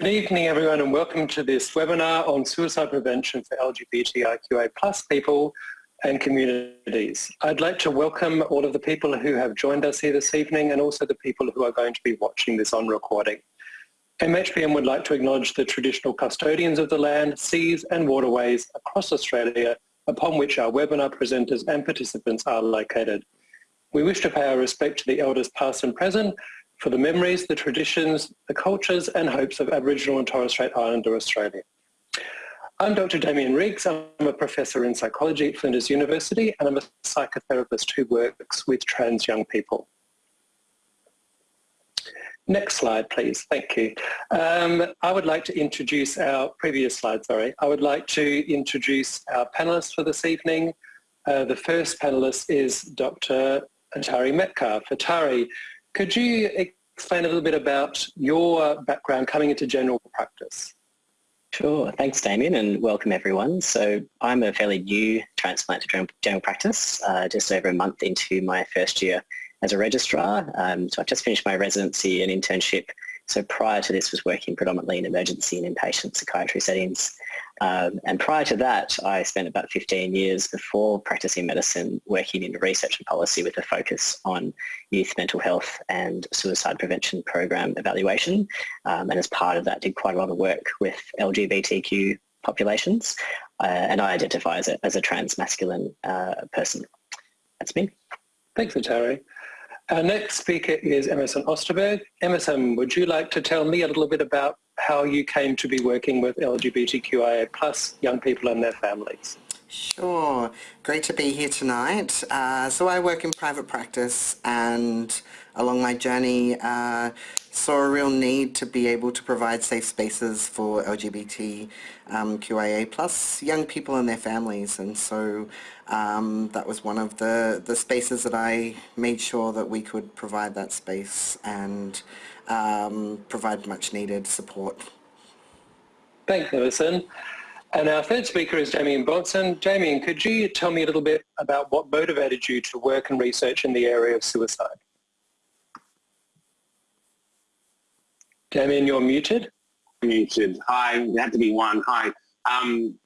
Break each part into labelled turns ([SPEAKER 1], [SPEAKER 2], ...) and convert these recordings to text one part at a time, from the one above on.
[SPEAKER 1] Good evening everyone and welcome to this webinar on suicide prevention for LGBTIQA plus people and communities. I'd like to welcome all of the people who have joined us here this evening and also the people who are going to be watching this on recording. MHPN would like to acknowledge the traditional custodians of the land, seas and waterways across Australia upon which our webinar presenters and participants are located. We wish to pay our respect to the elders past and present for the memories, the traditions, the cultures and hopes of Aboriginal and Torres Strait Islander Australia. I'm Dr. Damien Riggs. I'm a professor in psychology at Flinders University and I'm a psychotherapist who works with trans young people. Next slide, please. Thank you. Um, I would like to introduce our previous slide, sorry. I would like to introduce our panelists for this evening. Uh, the first panelist is Dr. Atari Metcalf. Atari, could you explain a little bit about your background coming into general practice?
[SPEAKER 2] Sure. Thanks, Damien, and welcome everyone. So I'm a fairly new transplant to general practice, uh, just over a month into my first year as a registrar. Um, so I've just finished my residency and internship. So prior to this was working predominantly in emergency and inpatient psychiatry settings. Um, and prior to that, I spent about 15 years before practicing medicine working in research and policy with a focus on youth mental health and suicide prevention program evaluation. Um, and as part of that, did quite a lot of work with LGBTQ populations. Uh, and I identify as a, as a trans masculine uh, person. That's me.
[SPEAKER 1] Thanks, Atari. Our next speaker is Emerson Osterberg. Emerson, would you like to tell me a little bit about how you came to be working with LGBTQIA plus young people and their families?
[SPEAKER 3] Sure. Great to be here tonight. Uh, so I work in private practice and along my journey uh, saw a real need to be able to provide safe spaces for LGBT um, plus young people and their families and so um, that was one of the, the spaces that I made sure that we could provide that space and um, provide much needed support.
[SPEAKER 1] Thanks, Emerson. And our third speaker is Dameyon Bonson. Damien, could you tell me a little bit about what motivated you to work and research in the area of suicide? Damien, you're muted.
[SPEAKER 4] Muted. Hi, there had to be one. Hi. Um,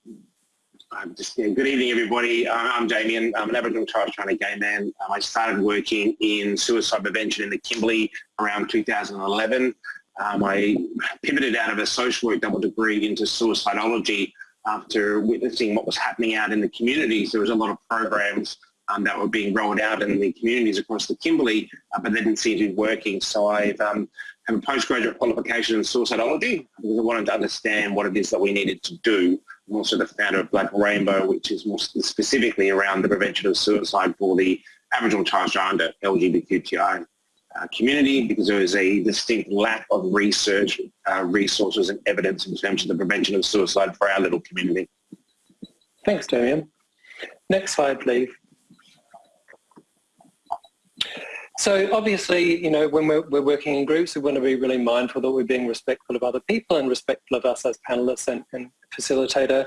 [SPEAKER 4] just yeah, good evening, everybody. I'm Damien. I'm an Aboriginal Torres Strait gay man. Um, I started working in suicide prevention in the Kimberley around 2011. Um, I pivoted out of a social work double degree into suicidology after witnessing what was happening out in the communities. There was a lot of programs um, that were being rolled out in the communities across the Kimberley, uh, but they didn't seem to be working. So I um, have a postgraduate qualification in suicidology because I wanted to understand what it is that we needed to do. I'm also the founder of Black Rainbow, which is more specifically around the prevention of suicide for the Aboriginal Strait LGBTQI uh, community because there is a distinct lack of research, uh, resources and evidence in terms of the prevention of suicide for our little community.
[SPEAKER 1] Thanks, Damien. Next slide, please. So obviously, you know, when we're, we're, working in groups, we want to be really mindful that we're being respectful of other people and respectful of us as panelists and, and facilitator.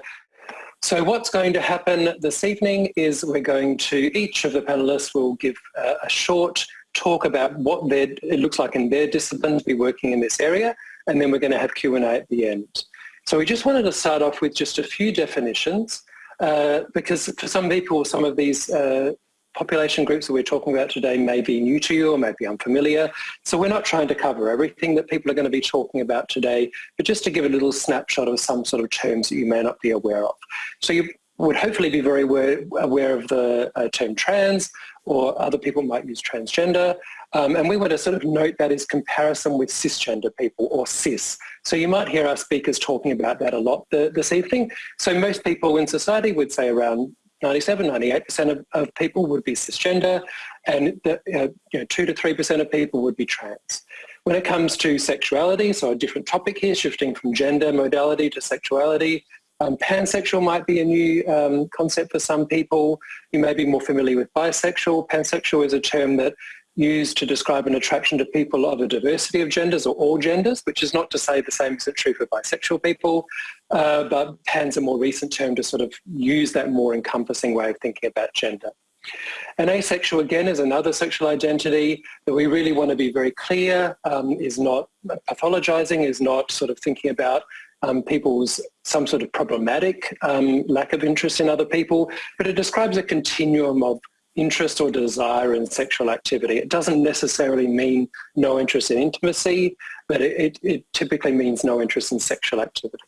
[SPEAKER 1] So what's going to happen this evening is we're going to, each of the panelists will give uh, a short talk about what their, it looks like in their discipline to be working in this area, and then we're going to have Q&A at the end. So we just wanted to start off with just a few definitions, uh, because for some people, some of these uh, population groups that we're talking about today may be new to you or may be unfamiliar. So we're not trying to cover everything that people are going to be talking about today, but just to give a little snapshot of some sort of terms that you may not be aware of. So you would hopefully be very aware, of the uh, term trans or other people might use transgender. Um, and we want to sort of note that as comparison with cisgender people or cis. So you might hear our speakers talking about that a lot the, this evening. So most people in society would say around 97, 98% of, of people would be cisgender and the, uh, you know, 2 to 3% of people would be trans. When it comes to sexuality, so a different topic here, shifting from gender modality to sexuality, um, pansexual might be a new um, concept for some people. You may be more familiar with bisexual. Pansexual is a term that used to describe an attraction to people of a diversity of genders or all genders, which is not to say the same isn't true for bisexual people, uh, but pan's a more recent term to sort of use that more encompassing way of thinking about gender. And asexual, again, is another sexual identity that we really want to be very clear, um, is not pathologizing, is not sort of thinking about um, people's some sort of problematic um, lack of interest in other people, but it describes a continuum of interest or desire in sexual activity. It doesn't necessarily mean no interest in intimacy, but it, it, typically means no interest in sexual activity.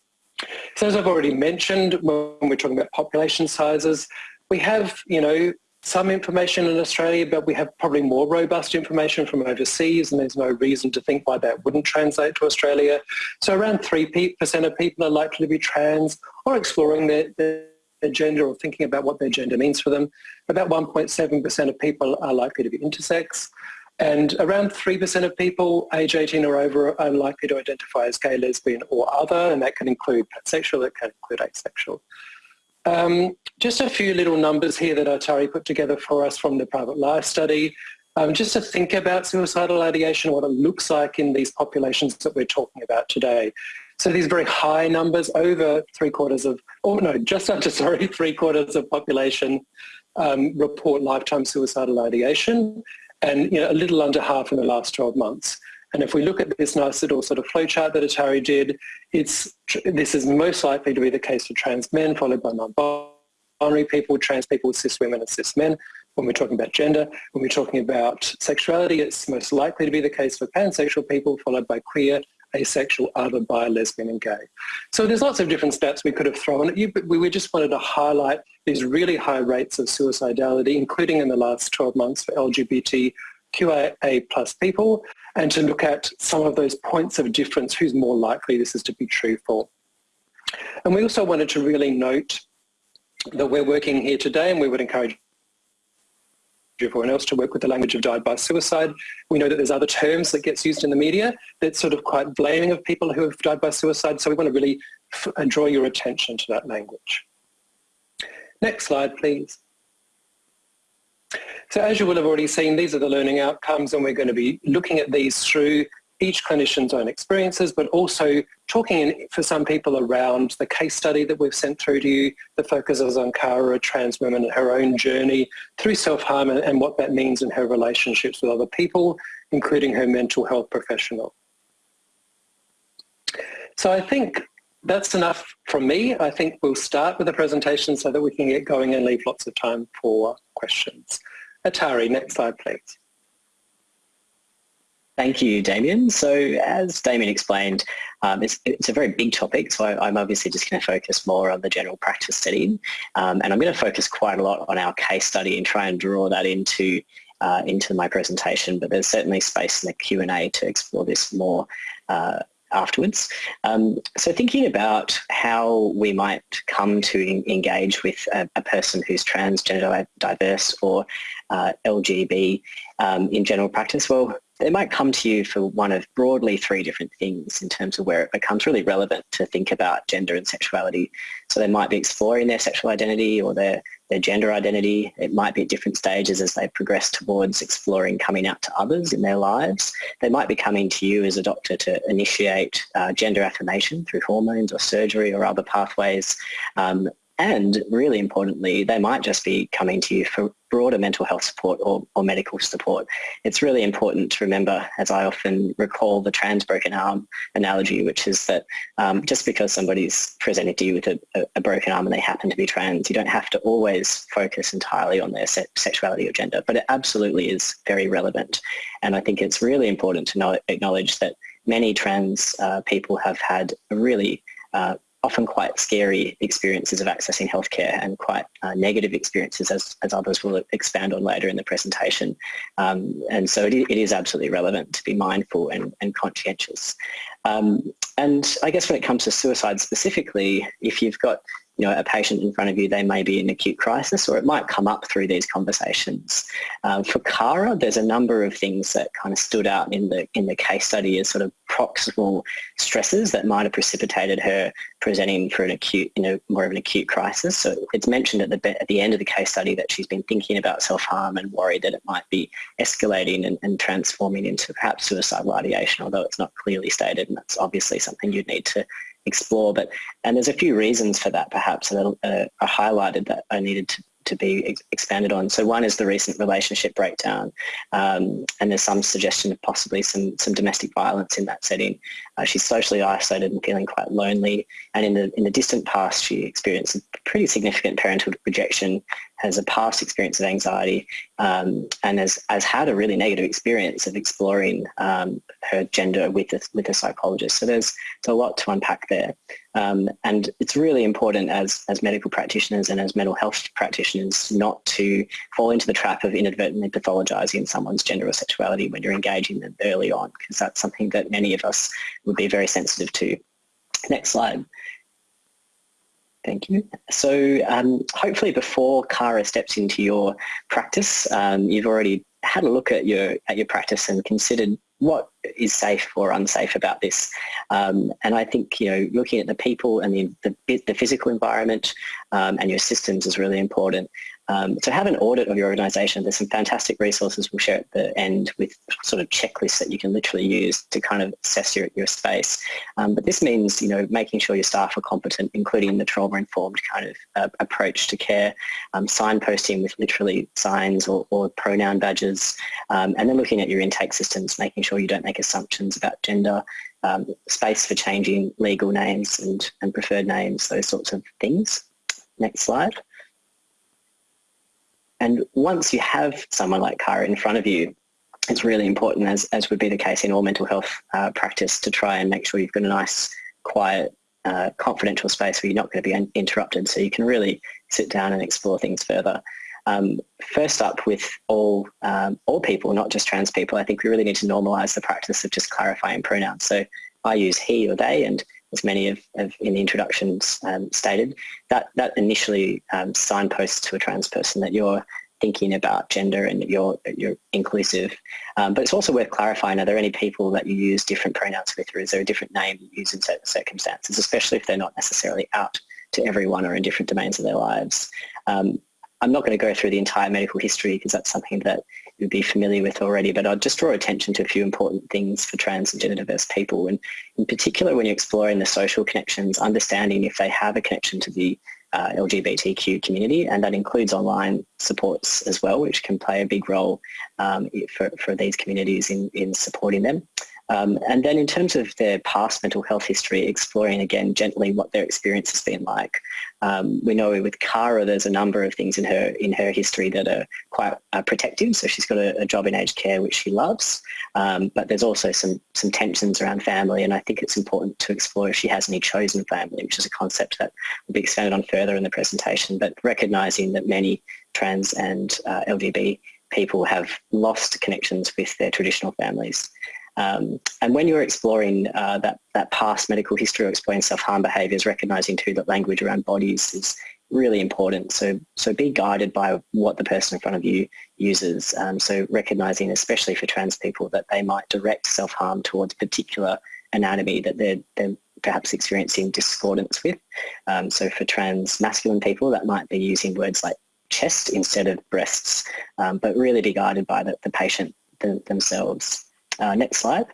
[SPEAKER 1] So as I've already mentioned, when we're talking about population sizes, we have, you know, some information in Australia, but we have probably more robust information from overseas and there's no reason to think why that wouldn't translate to Australia. So around 3% of people are likely to be trans or exploring their, their, their gender or thinking about what their gender means for them. About 1.7% of people are likely to be intersex. And around 3% of people age 18 or over are likely to identify as gay, lesbian or other, and that can include pansexual, it can include asexual. Um, just a few little numbers here that Atari put together for us from the private life study. Um, just to think about suicidal ideation, what it looks like in these populations that we're talking about today. So these very high numbers, over three quarters of, oh no, just under, sorry, three quarters of population um, report lifetime suicidal ideation and you know, a little under half in the last 12 months. And if we look at this nice little sort of flowchart that Atari did, it's, this is most likely to be the case for trans men, followed by non-binary people, trans people, cis women and cis men. When we're talking about gender, when we're talking about sexuality, it's most likely to be the case for pansexual people, followed by queer, asexual, other, bi, lesbian and gay. So there's lots of different stats we could have thrown at you, but we just wanted to highlight these really high rates of suicidality, including in the last 12 months for LGBTQIA plus people, and to look at some of those points of difference, who's more likely this is to be true for. And we also wanted to really note that we're working here today and we would encourage everyone else to work with the language of died by suicide. We know that there's other terms that gets used in the media that's sort of quite blaming of people who have died by suicide. So we want to really uh, draw your attention to that language. Next slide, please. So as you will have already seen, these are the learning outcomes and we're going to be looking at these through each clinician's own experiences, but also talking for some people around the case study that we've sent through to you that focuses on Cara, a trans woman and her own journey through self-harm and, and what that means in her relationships with other people, including her mental health professional. So I think that's enough from me. I think we'll start with the presentation so that we can get going and leave lots of time for questions. Atari, next slide, please.
[SPEAKER 2] Thank you, Damien. So as Damien explained, um, it's, it's, a very big topic, so I, am obviously just going to focus more on the general practice setting, um, and I'm going to focus quite a lot on our case study and try and draw that into uh, into my presentation, but there's certainly space in the Q&A to explore this more uh, afterwards. Um, so thinking about how we might come to engage with a, a person who's transgender diverse or uh, LGB um, in general practice, well, they might come to you for one of broadly three different things in terms of where it becomes really relevant to think about gender and sexuality. So they might be exploring their sexual identity or their, their gender identity. It might be at different stages as they progress towards exploring coming out to others in their lives. They might be coming to you as a doctor to initiate uh, gender affirmation through hormones or surgery or other pathways. Um, and really importantly, they might just be coming to you for broader mental health support or, or medical support. It's really important to remember, as I often recall the trans broken arm analogy, which is that um, just because somebody's presented to you with a, a, broken arm and they happen to be trans, you don't have to always focus entirely on their se sexuality or gender, but it absolutely is very relevant. And I think it's really important to know, acknowledge that many trans uh, people have had a really uh, often quite scary experiences of accessing healthcare and quite uh, negative experiences as, as others will expand on later in the presentation. Um, and so it, it is absolutely relevant to be mindful and, and conscientious. Um, and I guess when it comes to suicide specifically, if you've got you know, a patient in front of you, they may be in acute crisis or it might come up through these conversations. Um, for Cara, there's a number of things that kind of stood out in the, in the case study as sort of proximal stresses that might have precipitated her presenting for an acute, you know, more of an acute crisis. So it's mentioned at the, at the end of the case study that she's been thinking about self-harm and worried that it might be escalating and, and transforming into perhaps suicidal ideation, although it's not clearly stated and that's obviously something you'd need to explore. But and there's a few reasons for that perhaps that are, uh, highlighted that I needed to, to be ex expanded on. So one is the recent relationship breakdown, um, and there's some suggestion of possibly some some domestic violence in that setting. Uh, she's socially isolated and feeling quite lonely, and in the in the distant past, she experienced a pretty significant parental rejection, has a past experience of anxiety, um, and has has had a really negative experience of exploring um, her gender with a, with a psychologist. So there's, there's a lot to unpack there. Um, and it's really important as, as medical practitioners and as mental health practitioners not to fall into the trap of inadvertently pathologizing someone's gender or sexuality when you're engaging them early on, because that's something that many of us would be very sensitive to. Next slide. Thank you. So um, hopefully before Cara steps into your practice, um, you've already had a look at your at your practice and considered what is safe or unsafe about this. Um, and I think, you know, looking at the people and the, the, the physical environment um, and your systems is really important. Um, to have an audit of your organisation, there's some fantastic resources we'll share at the end with sort of checklists that you can literally use to kind of assess your, your space. Um, but this means, you know, making sure your staff are competent, including the trauma-informed kind of uh, approach to care, um, signposting with literally signs or, or pronoun badges, um, and then looking at your intake systems, making sure you don't make assumptions about gender, um, space for changing legal names and, and preferred names, those sorts of things. Next slide. And once you have someone like Kara in front of you, it's really important, as, as would be the case in all mental health uh, practice, to try and make sure you've got a nice, quiet, uh, confidential space where you're not going to be interrupted so you can really sit down and explore things further. Um, first up with all, um, all people, not just trans people, I think we really need to normalise the practice of just clarifying pronouns. So I use he or they and as many of, of in the introductions um, stated, that, that initially um, signposts to a trans person that you're thinking about gender and you're, you're inclusive. Um, but it's also worth clarifying, are there any people that you use different pronouns with or is there a different name you use in certain circumstances, especially if they're not necessarily out to everyone or in different domains of their lives. Um, I'm not going to go through the entire medical history because that's something that you'd be familiar with already, but I'll just draw attention to a few important things for trans and gender diverse people. And in particular, when you're exploring the social connections, understanding if they have a connection to the uh, LGBTQ community, and that includes online supports as well, which can play a big role um, for, for these communities in, in supporting them. Um, and then in terms of their past mental health history, exploring again gently what their experience has been like. Um, we know with Cara there's a number of things in her in her history that are quite uh, protective. So she's got a, a, job in aged care which she loves, um, but there's also some some tensions around family, and I think it's important to explore if she has any chosen family, which is a concept that will be expanded on further in the presentation. But recognising that many trans and uh, LGBT people have lost connections with their traditional families. Um, and when you're exploring uh, that, that past medical history or exploring self-harm behaviours, recognising too that language around bodies is really important. So, so be guided by what the person in front of you uses. Um, so recognising, especially for trans people, that they might direct self-harm towards particular anatomy that they're, they're perhaps experiencing discordance with. Um, so for trans masculine people, that might be using words like chest instead of breasts, um, but really be guided by the, the patient themselves. Uh, next slide.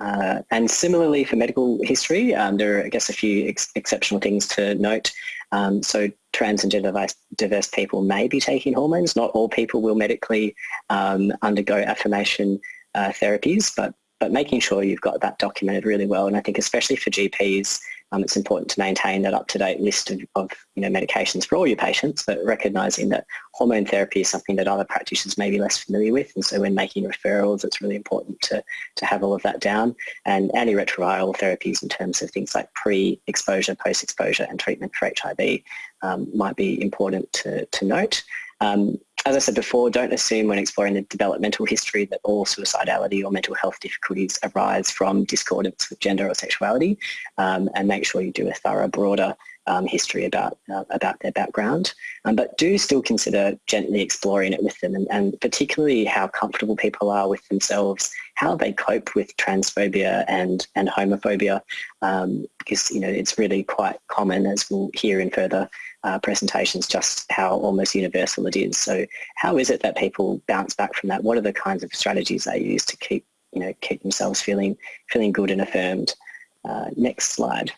[SPEAKER 2] Uh, and similarly for medical history, um, there are, I guess, a few ex exceptional things to note. Um, so trans and gender diverse people may be taking hormones. Not all people will medically um, undergo affirmation uh, therapies, but but making sure you've got that documented really well. And I think especially for GPs, um, it's important to maintain that up-to-date list of, of, you know, medications for all your patients, but recognising that hormone therapy is something that other practitioners may be less familiar with. And so when making referrals, it's really important to, to have all of that down. And antiretroviral therapies in terms of things like pre-exposure, post-exposure and treatment for HIV um, might be important to, to note. Um, as I said before, don't assume when exploring the developmental history that all suicidality or mental health difficulties arise from discordance with gender or sexuality um, and make sure you do a thorough, broader um, history about, uh, about their background. Um, but do still consider gently exploring it with them and, and, particularly how comfortable people are with themselves, how they cope with transphobia and, and homophobia um, because you know it's really quite common as we'll hear in further uh, presentations just how almost universal it is. So how is it that people bounce back from that? What are the kinds of strategies they use to keep, you know, keep themselves feeling, feeling good and affirmed? Uh, next slide.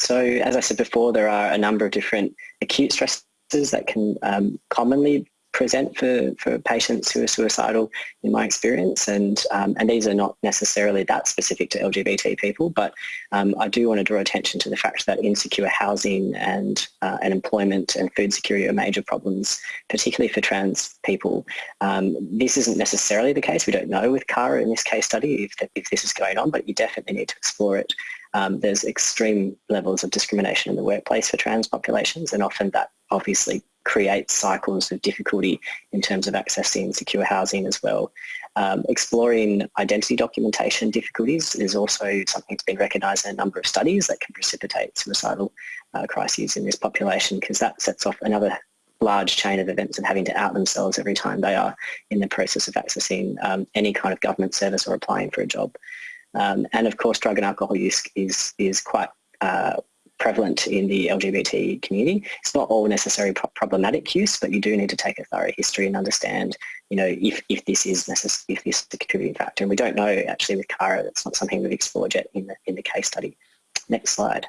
[SPEAKER 2] So as I said before, there are a number of different acute stresses that can um, commonly present for, for patients who are suicidal in my experience and um, and these are not necessarily that specific to LGBT people but um, I do want to draw attention to the fact that insecure housing and uh, and employment and food security are major problems particularly for trans people. Um, this isn't necessarily the case, we don't know with CARA in this case study if, if this is going on but you definitely need to explore it. Um, there's extreme levels of discrimination in the workplace for trans populations and often that obviously creates cycles of difficulty in terms of accessing secure housing as well. Um, exploring identity documentation difficulties is also something that's been recognised in a number of studies that can precipitate suicidal uh, crises in this population because that sets off another large chain of events of having to out themselves every time they are in the process of accessing um, any kind of government service or applying for a job. Um, and of course drug and alcohol use is, is quite uh, prevalent in the LGBT community. It's not all necessarily pro problematic use, but you do need to take a thorough history and understand, you know, if, if this is necess if this is a contributing factor. And we don't know actually with CARA, that's not something we've explored yet in the, in the case study. Next slide.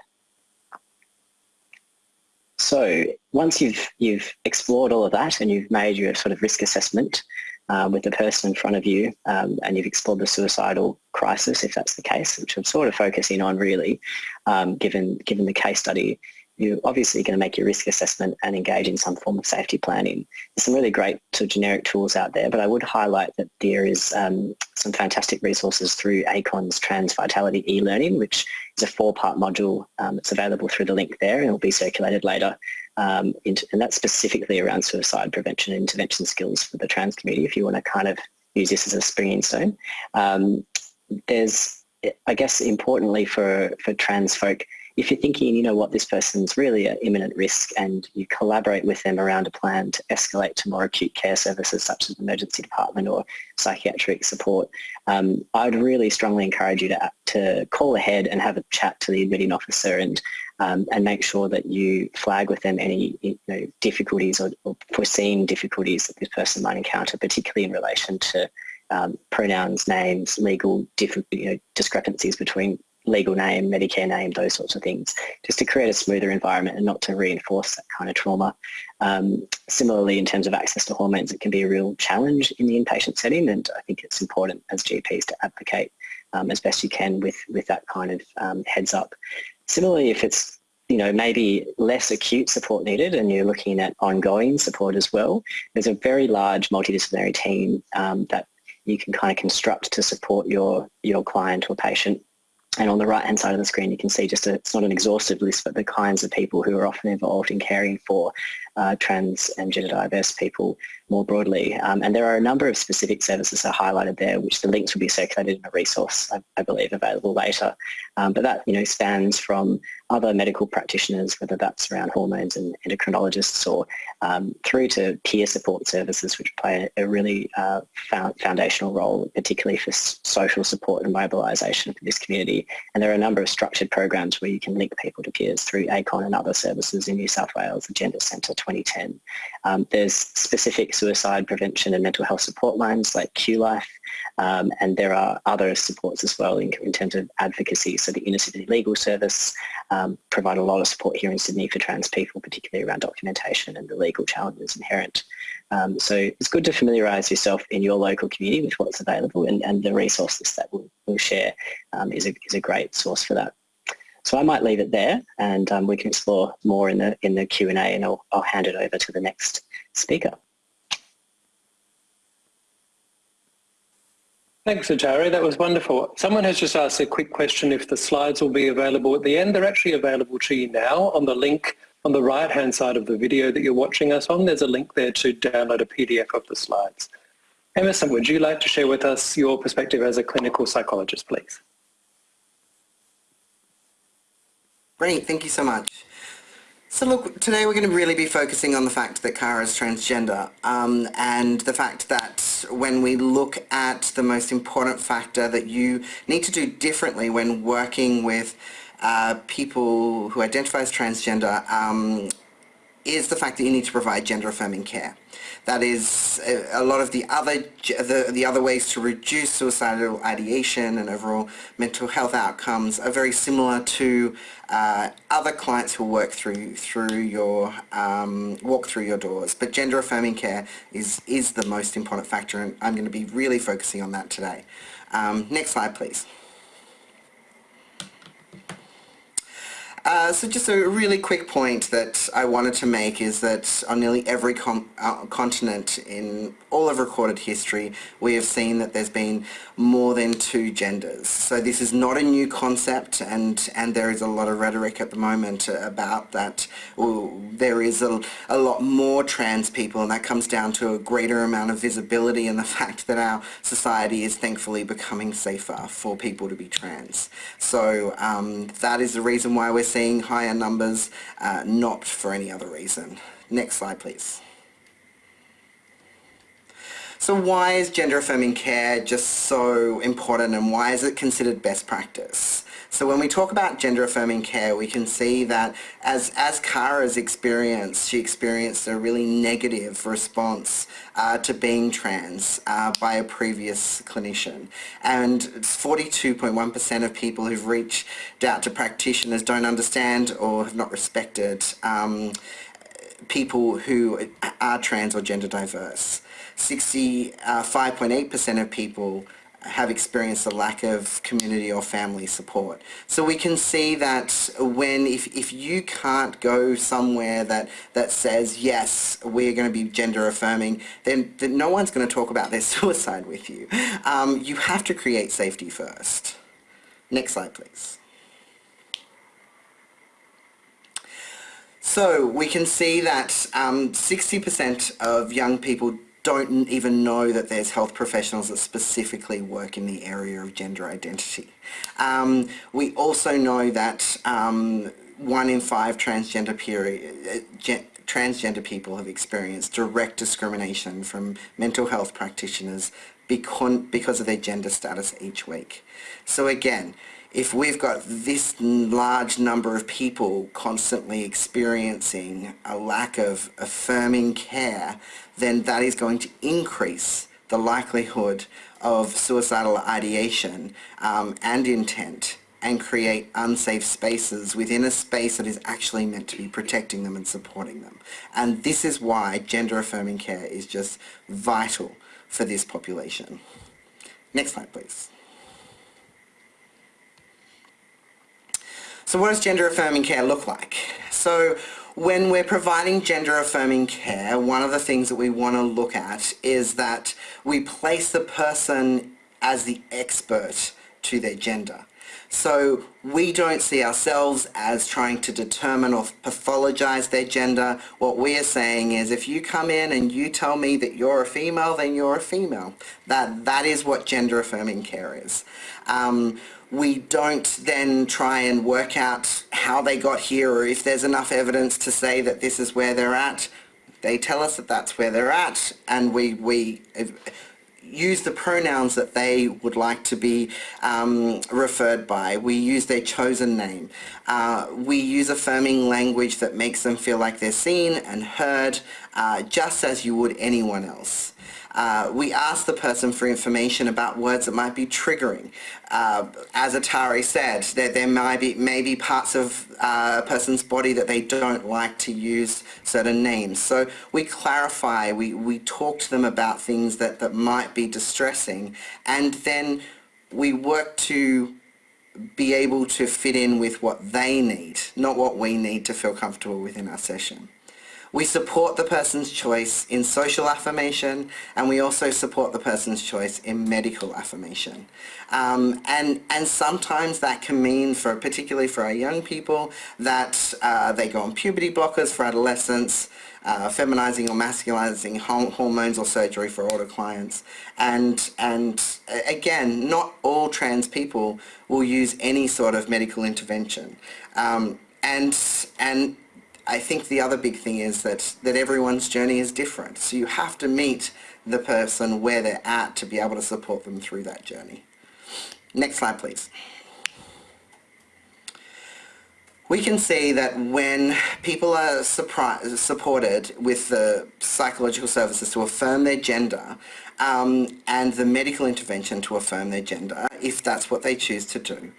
[SPEAKER 2] So once you've, you've explored all of that and you've made your sort of risk assessment, uh, with the person in front of you um, and you've explored the suicidal crisis, if that's the case, which I'm sort of focusing on really, um, given, given the case study, you're obviously going to make your risk assessment and engage in some form of safety planning. There's some really great sort of generic tools out there, but I would highlight that there is um, some fantastic resources through ACON's Trans Vitality e-learning, which is a four-part module um, that's available through the link there and will be circulated later. Um, and that's specifically around suicide prevention and intervention skills for the trans community if you want to kind of use this as a springing stone. Um, there's, I guess importantly for, for trans folk, if you're thinking, you know what, this person's really at imminent risk and you collaborate with them around a plan to escalate to more acute care services such as emergency department or psychiatric support, um, I'd really strongly encourage you to, to call ahead and have a chat to the admitting officer and um, and make sure that you flag with them any you know, difficulties or, or foreseen difficulties that this person might encounter, particularly in relation to um, pronouns, names, legal you know, discrepancies between legal name, Medicare name, those sorts of things, just to create a smoother environment and not to reinforce that kind of trauma. Um, similarly, in terms of access to hormones, it can be a real challenge in the inpatient setting and I think it's important as GPs to advocate um, as best you can with, with that kind of um, heads up. Similarly, if it's you know, maybe less acute support needed and you're looking at ongoing support as well, there's a very large multidisciplinary team um, that you can kind of construct to support your, your client or patient and on the right hand side of the screen you can see just a, it's not an exhaustive list but the kinds of people who are often involved in caring for uh, trans and gender diverse people more broadly. Um, and there are a number of specific services that are highlighted there which the links will be circulated in a resource I, I believe available later. Um, but that you know spans from other medical practitioners whether that's around hormones and endocrinologists or um, through to peer support services which play a, really uh, found, foundational role particularly for social support and mobilisation for this community. And there are a number of structured programs where you can link people to peers through ACON and other services in New South Wales, the Gender Centre Twenty10. Um, there's specific suicide prevention and mental health support lines like QLife um, and there are other supports as well in, in, terms of advocacy. So the Inner City Legal Service um, provide a lot of support here in Sydney for trans people, particularly around documentation and the legal challenges inherent. Um, so it's good to familiarise yourself in your local community with what's available and, and the resources that we'll, we'll share um, is, a, is a great source for that. So I might leave it there and um, we can explore more in the, in the Q&A and I'll, I'll hand it over to the next speaker.
[SPEAKER 1] Thanks, Atari. That was wonderful. Someone has just asked a quick question if the slides will be available at the end. They're actually available to you now on the link on the right-hand side of the video that you're watching us on. There's a link there to download a PDF of the slides. Emerson, would you like to share with us your perspective as a clinical psychologist, please?
[SPEAKER 3] Great, thank you so much. So look, today we're going to really be focusing on the fact that Kara is transgender um, and the fact that when we look at the most important factor that you need to do differently when working with uh, people who identify as transgender, um, is the fact that you need to provide gender affirming care. That is a, lot of the other the, the other ways to reduce suicidal ideation and overall mental health outcomes are very similar to uh, other clients who work through through your um, walk through your doors. But gender affirming care is is the most important factor, and I'm going to be really focusing on that today. Um, next slide, please. Uh, so just a really quick point that I wanted to make is that on nearly every uh, continent in all of recorded history we have seen that there's been more than two genders. So this is not a new concept and, and there is a lot of rhetoric at the moment about that. Well, there is a, a lot more trans people and that comes down to a greater amount of visibility and the fact that our society is thankfully becoming safer for people to be trans. So um, that is the reason why we're seeing higher numbers, uh, not for any other reason. Next slide, please. So why is gender affirming care just so important and why is it considered best practice? So when we talk about gender affirming care, we can see that as, as Kara's experienced, she experienced a really negative response uh, to being trans uh, by a previous clinician. And 42.1% of people who've reached out to practitioners don't understand or have not respected um, people who are trans or gender diverse. 65.8% uh, of people have experienced a lack of community or family support. So we can see that when, if, if you can't go somewhere that, that says, yes, we're going to be gender affirming, then, then no one's going to talk about their suicide with you. Um, you have to create safety first. Next slide, please. So we can see that 60% um, of young people don't even know that there's health professionals that specifically work in the area of gender identity. Um, we also know that um, one in five transgender period, uh, transgender people have experienced direct discrimination from mental health practitioners because, because of their gender status each week. So again, if we've got this large number of people constantly experiencing a lack of affirming care, then that is going to increase the likelihood of suicidal ideation um, and intent and create unsafe spaces within a space that is actually meant to be protecting them and supporting them. And this is why gender affirming care is just vital for this population. Next slide please. So what does gender affirming care look like? So when we're providing gender affirming care, one of the things that we want to look at is that we place the person as the expert to their gender. So we don't see ourselves as trying to determine or pathologize their gender. What we are saying is if you come in and you tell me that you're a female, then you're a female. That, that is what gender affirming care is. Um, we don't then try and work out how they got here or if there's enough evidence to say that this is where they're at. They tell us that that's where they're at and we, we use the pronouns that they would like to be um, referred by. We use their chosen name. Uh, we use affirming language that makes them feel like they're seen and heard uh, just as you would anyone else. Uh, we ask the person for information about words that might be triggering. Uh, as Atari said, that there may be parts of uh, a person's body that they don't like to use certain names. So we clarify, we, we talk to them about things that, that might be distressing and then we work to be able to fit in with what they need, not what we need to feel comfortable within our session. We support the person's choice in social affirmation and we also support the person's choice in medical affirmation. Um, and, and sometimes that can mean, for particularly for our young people, that uh, they go on puberty blockers for adolescents, uh, feminizing or masculinizing hormones or surgery for older clients. And, and again, not all trans people will use any sort of medical intervention. Um, and, and I think the other big thing is that, that everyone's journey is different. So you have to meet the person where they're at to be able to support them through that journey. Next slide, please. we can see that when people are supported with the psychological services to affirm their gender um, and the medical intervention to affirm their gender, if that's what they choose to do,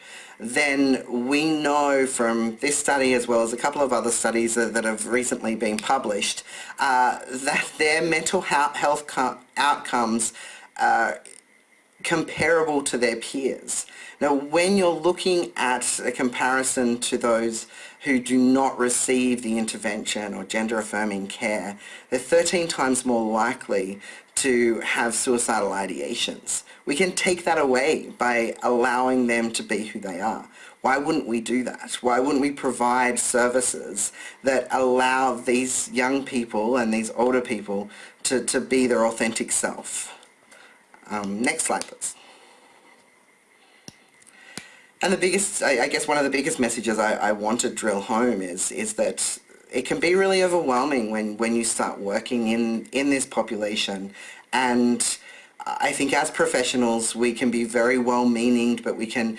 [SPEAKER 3] then we know from this study as well as a couple of other studies that, that have recently been published uh, that their mental health outcomes are comparable to their peers. Now, when you're looking at a comparison to those who do not receive the intervention or gender affirming care, they're 13 times more likely to have suicidal ideations. We can take that away by allowing them to be who they are. Why wouldn't we do that? Why wouldn't we provide services that allow these young people and these older people to, to be their authentic self? Um, next slide, please. And the biggest, I, I guess one of the biggest messages I, I want to drill home is, is that it can be really overwhelming when, when you start working in, in this population. And I think as professionals we can be very well-meaning but we can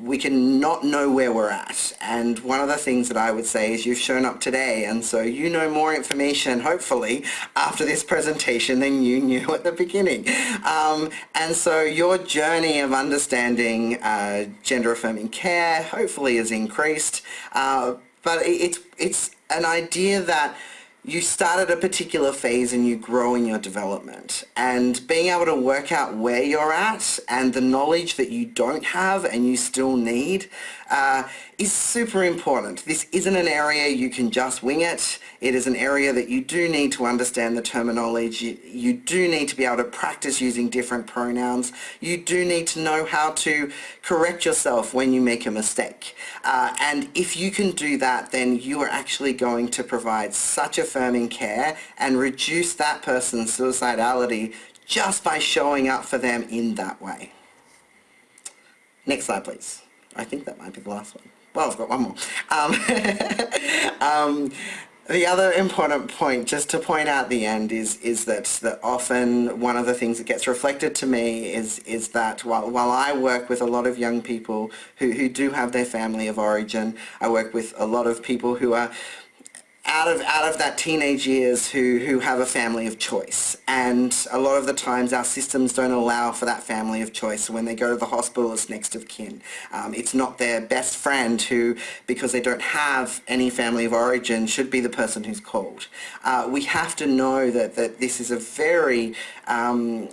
[SPEAKER 3] we can not know where we're at. And one of the things that I would say is you've shown up today and so you know more information hopefully after this presentation than you knew at the beginning. Um, and so your journey of understanding uh, gender affirming care hopefully has increased uh, but it's it's an idea that you start at a particular phase and you grow in your development. And being able to work out where you're at and the knowledge that you don't have and you still need uh, is super important. This isn't an area you can just wing it. It is an area that you do need to understand the terminology. You, do need to be able to practice using different pronouns. You do need to know how to correct yourself when you make a mistake. Uh, and if you can do that, then you are actually going to provide such affirming care and reduce that person's suicidality just by showing up for them in that way. Next slide, please. I think that might be the last one. Well, I've got one more. Um, um, the other important point, just to point out the end, is is that that often one of the things that gets reflected to me is is that while while I work with a lot of young people who who do have their family of origin, I work with a lot of people who are out of out of that teenage years who who have a family of choice. And a lot of the times our systems don't allow for that family of choice when they go to the hospital it's next of kin. Um, it's not their best friend who because they don't have any family of origin should be the person who's called. Uh, we have to know that that this is a very um,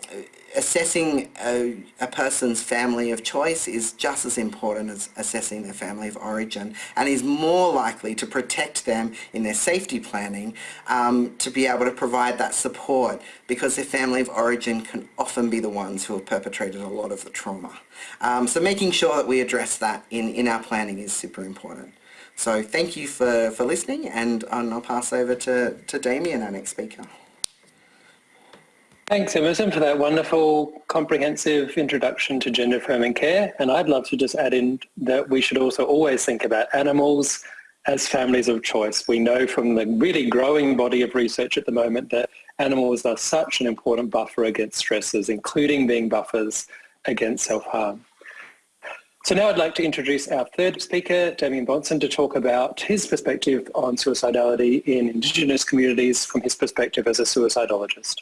[SPEAKER 3] assessing a, a, person's family of choice is just as important as assessing their family of origin and is more likely to protect them in their safety planning um, to be able to provide that support because their family of origin can often be the ones who have perpetrated a lot of the trauma. Um, so making sure that we address that in, in our planning is super important. So thank you for, for listening and I'll pass over to, to Damien, our next speaker.
[SPEAKER 1] Thanks, Emerson, for that wonderful, comprehensive introduction to gender affirming care. And I'd love to just add in that we should also always think about animals as families of choice. We know from the really growing body of research at the moment that animals are such an important buffer against stresses, including being buffers against self-harm. So now I'd like to introduce our third speaker, Dameyon Bonson, to talk about his perspective on suicidality in Indigenous communities from his perspective as a suicidologist.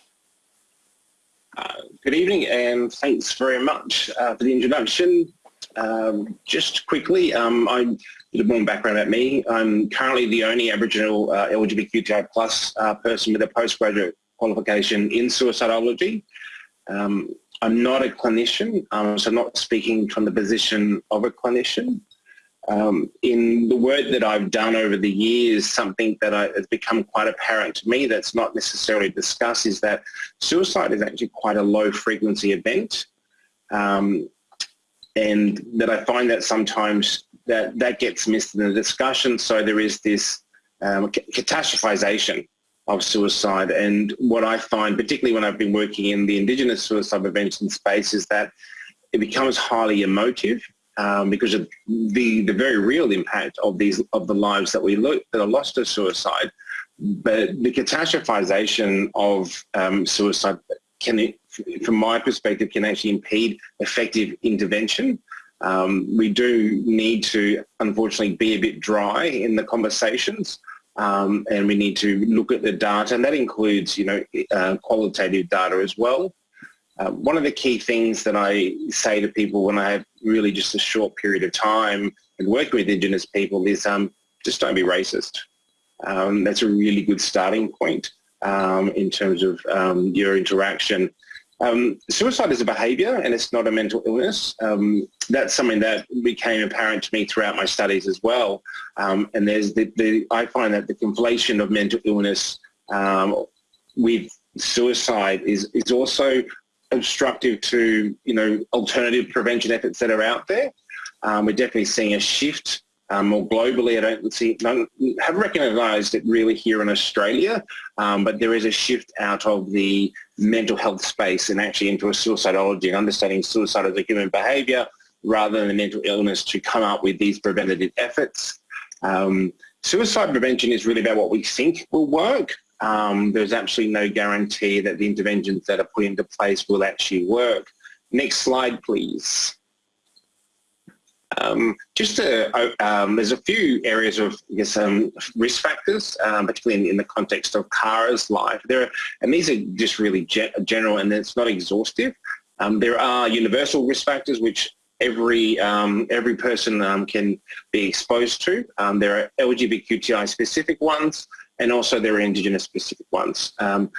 [SPEAKER 4] Uh, good evening and thanks very much uh, for the introduction. Um, just quickly, um, I'm a bit more background about me. I'm currently the only Aboriginal uh, LGBTQI plus uh, person with a postgraduate qualification in suicidology. Um, I'm not a clinician, um, so I'm not speaking from the position of a clinician. Um, in the work that I've done over the years, something that I, has become quite apparent to me that's not necessarily discussed is that suicide is actually quite a low frequency event. Um, and that I find that sometimes that, that gets missed in the discussion. So there is this um, catastrophization of suicide. And what I find, particularly when I've been working in the Indigenous suicide prevention space, is that it becomes highly emotive um, because of the, the very real impact of these of the lives that we look that are lost to suicide. But the catastrophization of um, suicide can, from my perspective, can actually impede effective intervention. Um, we do need to, unfortunately, be a bit dry in the conversations. Um, and we need to look at the data, and that includes, you know, uh, qualitative data as well. Uh, one of the key things that I say to people when I have really just a short period of time and working with Indigenous people is um, just don't be racist. Um, that's a really good starting point um, in terms of um, your interaction. Um, suicide is a behaviour and it's not a mental illness. Um, that's something that became apparent to me throughout my studies as well. And there's the, the, I find that the conflation of mental illness with suicide is, is also obstructive to, you know, alternative prevention efforts that are out there. Um, we're definitely seeing a shift um, more globally, I don't see, haven't recognised it really here in Australia, um, but there is a shift out of the mental health space and actually into a suicidology and understanding suicide as a human behaviour rather than a mental illness to come up with these preventative efforts. Um, suicide prevention is really about what we think will work. Um, there's absolutely no guarantee that the interventions that are put into place will actually work. Next slide, please. Um, just um, there's a few areas of I guess, um, risk factors, um, particularly in, in, the context of Kara's life. There are, and these are just really ge general and it's not exhaustive. Um, there are universal risk factors which every um, every person can be exposed to. there are LGBTQI specific ones and also there are Indigenous specific ones. but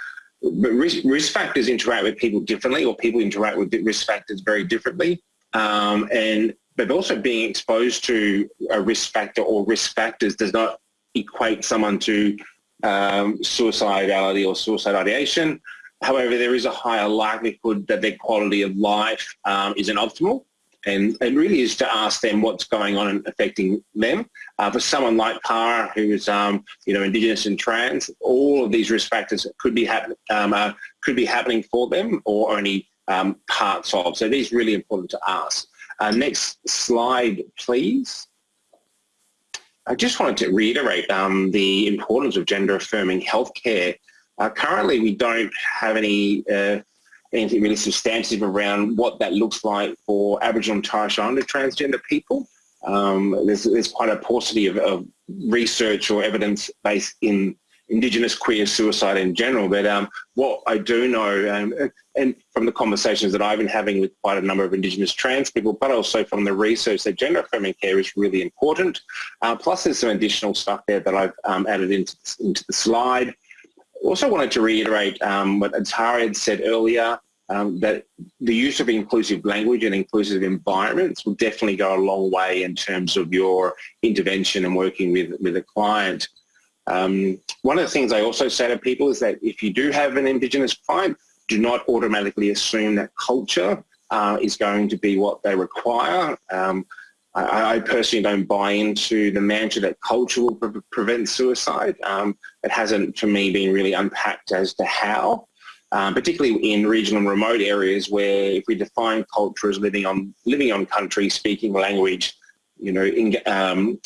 [SPEAKER 4] risk, risk factors interact with people differently or people interact with risk factors very differently. Um, and but also being exposed to a risk factor or risk factors does not equate someone to um, suicidality or suicide ideation. However, there is a higher likelihood that their quality of life um, isn't optimal. And it really is to ask them what's going on and affecting them. Uh, for someone like Kara, who is, um, you know, Indigenous and trans, all of these risk factors could be, um, uh, could be happening for them or only um, parts of. So these really important to ask. Uh, next slide, please. I just wanted to reiterate um, the importance of gender affirming healthcare. Uh, currently, we don't have any uh, anything really substantive around what that looks like for Aboriginal and Torres Strait Islander transgender people. Um, there's, there's, quite a paucity of, of research or evidence based in Indigenous queer suicide in general. But um, what I do know, um, and from the conversations that I've been having with quite a number of Indigenous trans people, but also from the research that gender affirming care is really important. Uh, plus there's some additional stuff there that I've um, added into, into the slide. Also wanted to reiterate um, what Atari had said earlier, um, that the use of inclusive language and inclusive environments will definitely go a long way in terms of your intervention and working with, with a client. Um, one of the things I also say to people is that if you do have an Indigenous client, do not automatically assume that culture uh, is going to be what they require. Um, I, I, personally don't buy into the mantra that culture will pre prevent suicide. Um, it hasn't, for me, been really unpacked as to how. Um, particularly in regional and remote areas where if we define culture as living on living on country, speaking language, you know, in, um,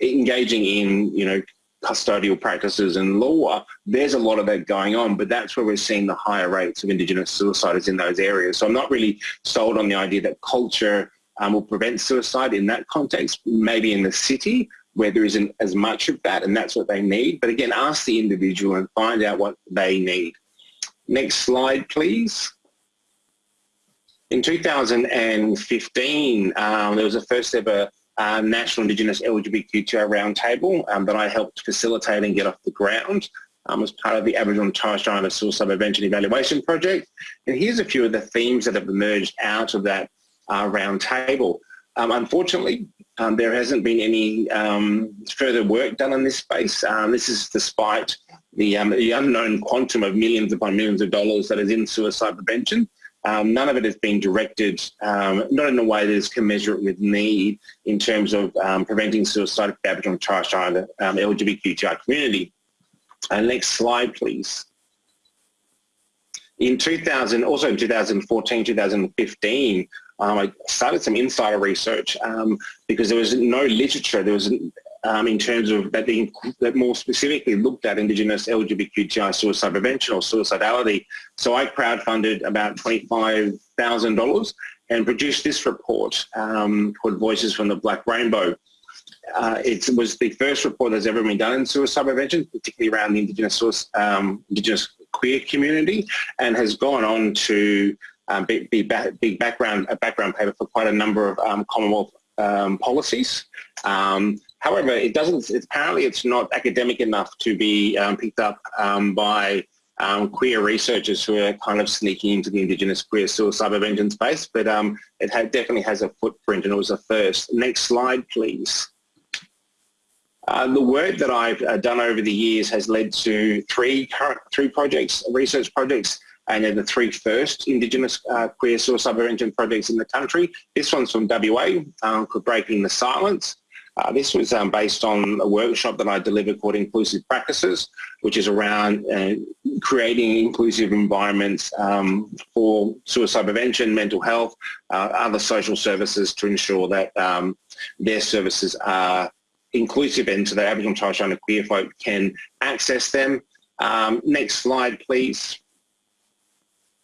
[SPEAKER 4] engaging in you know custodial practices and law, there's a lot of that going on, but that's where we're seeing the higher rates of Indigenous suicide is in those areas. So I'm not really sold on the idea that culture um, will prevent suicide in that context, maybe in the city where there isn't as much of that and that's what they need. But again, ask the individual and find out what they need. Next slide, please. In 2015, um, there was a first ever uh, National Indigenous LGBTQI Roundtable um, that I helped facilitate and get off the ground um, as part of the Aboriginal and Torres Strait Islander Suicide Prevention Evaluation Project. And here's a few of the themes that have emerged out of that uh, roundtable. Um, unfortunately, um, there hasn't been any um, further work done in this space. Um, this is despite the, um, the, unknown quantum of millions upon millions of dollars that is in suicide prevention. Um, none of it has been directed, not in a way that is commensurate with need in terms of preventing suicide for Aboriginal and Torres Strait Islander LGBTQI community. Uh, next slide, please. In 2000, also in 2014, 2015, um, I started some insider research um, because there was no literature, there was um, in terms of that, being, that more specifically looked at Indigenous LGBTQI suicide prevention or suicidality. So I crowdfunded about $25,000 and produced this report um, called Voices from the Black Rainbow. Uh, it was the first report that's ever been done in suicide prevention, particularly around the Indigenous, um, Indigenous queer community, and has gone on to um, be, be, be, background, a background paper for quite a number of um, Commonwealth um, policies. Um, however, it doesn't, it's, apparently it's not academic enough to be um, picked up by um, queer researchers who are kind of sneaking into the Indigenous queer suicide prevention space, but it definitely has a footprint and it was a first. Next slide, please. Uh, the work that I've uh, done over the years has led to three current three projects, research projects, and then the three first Indigenous uh, queer suicide prevention projects in the country. This one's from WA um, called Breaking the Silence. Uh, this was um, based on a workshop that I delivered called Inclusive Practices, which is around uh, creating inclusive environments um, for suicide prevention, mental health, uh, other social services to ensure that um, their services are inclusive and so that Aboriginal Torres Strait Islander queer folk can access them. Um, next slide, please.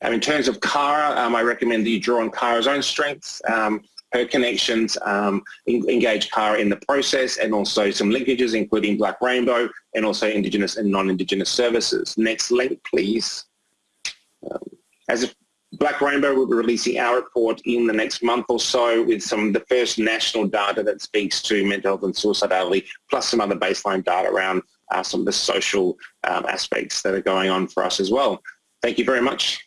[SPEAKER 4] Um, in terms of Kara, um, I recommend that you draw on Kara's own strengths, um, her connections, um, engage Kara in the process and also some linkages including Black Rainbow and also Indigenous and non-Indigenous services. Next link, please. Um, as a Black Rainbow will be releasing our report in the next month or so with some of the first national data that speaks to mental health and suicidality, plus some other baseline data around uh, some of the social um, aspects that are going on for us as well. Thank you very much.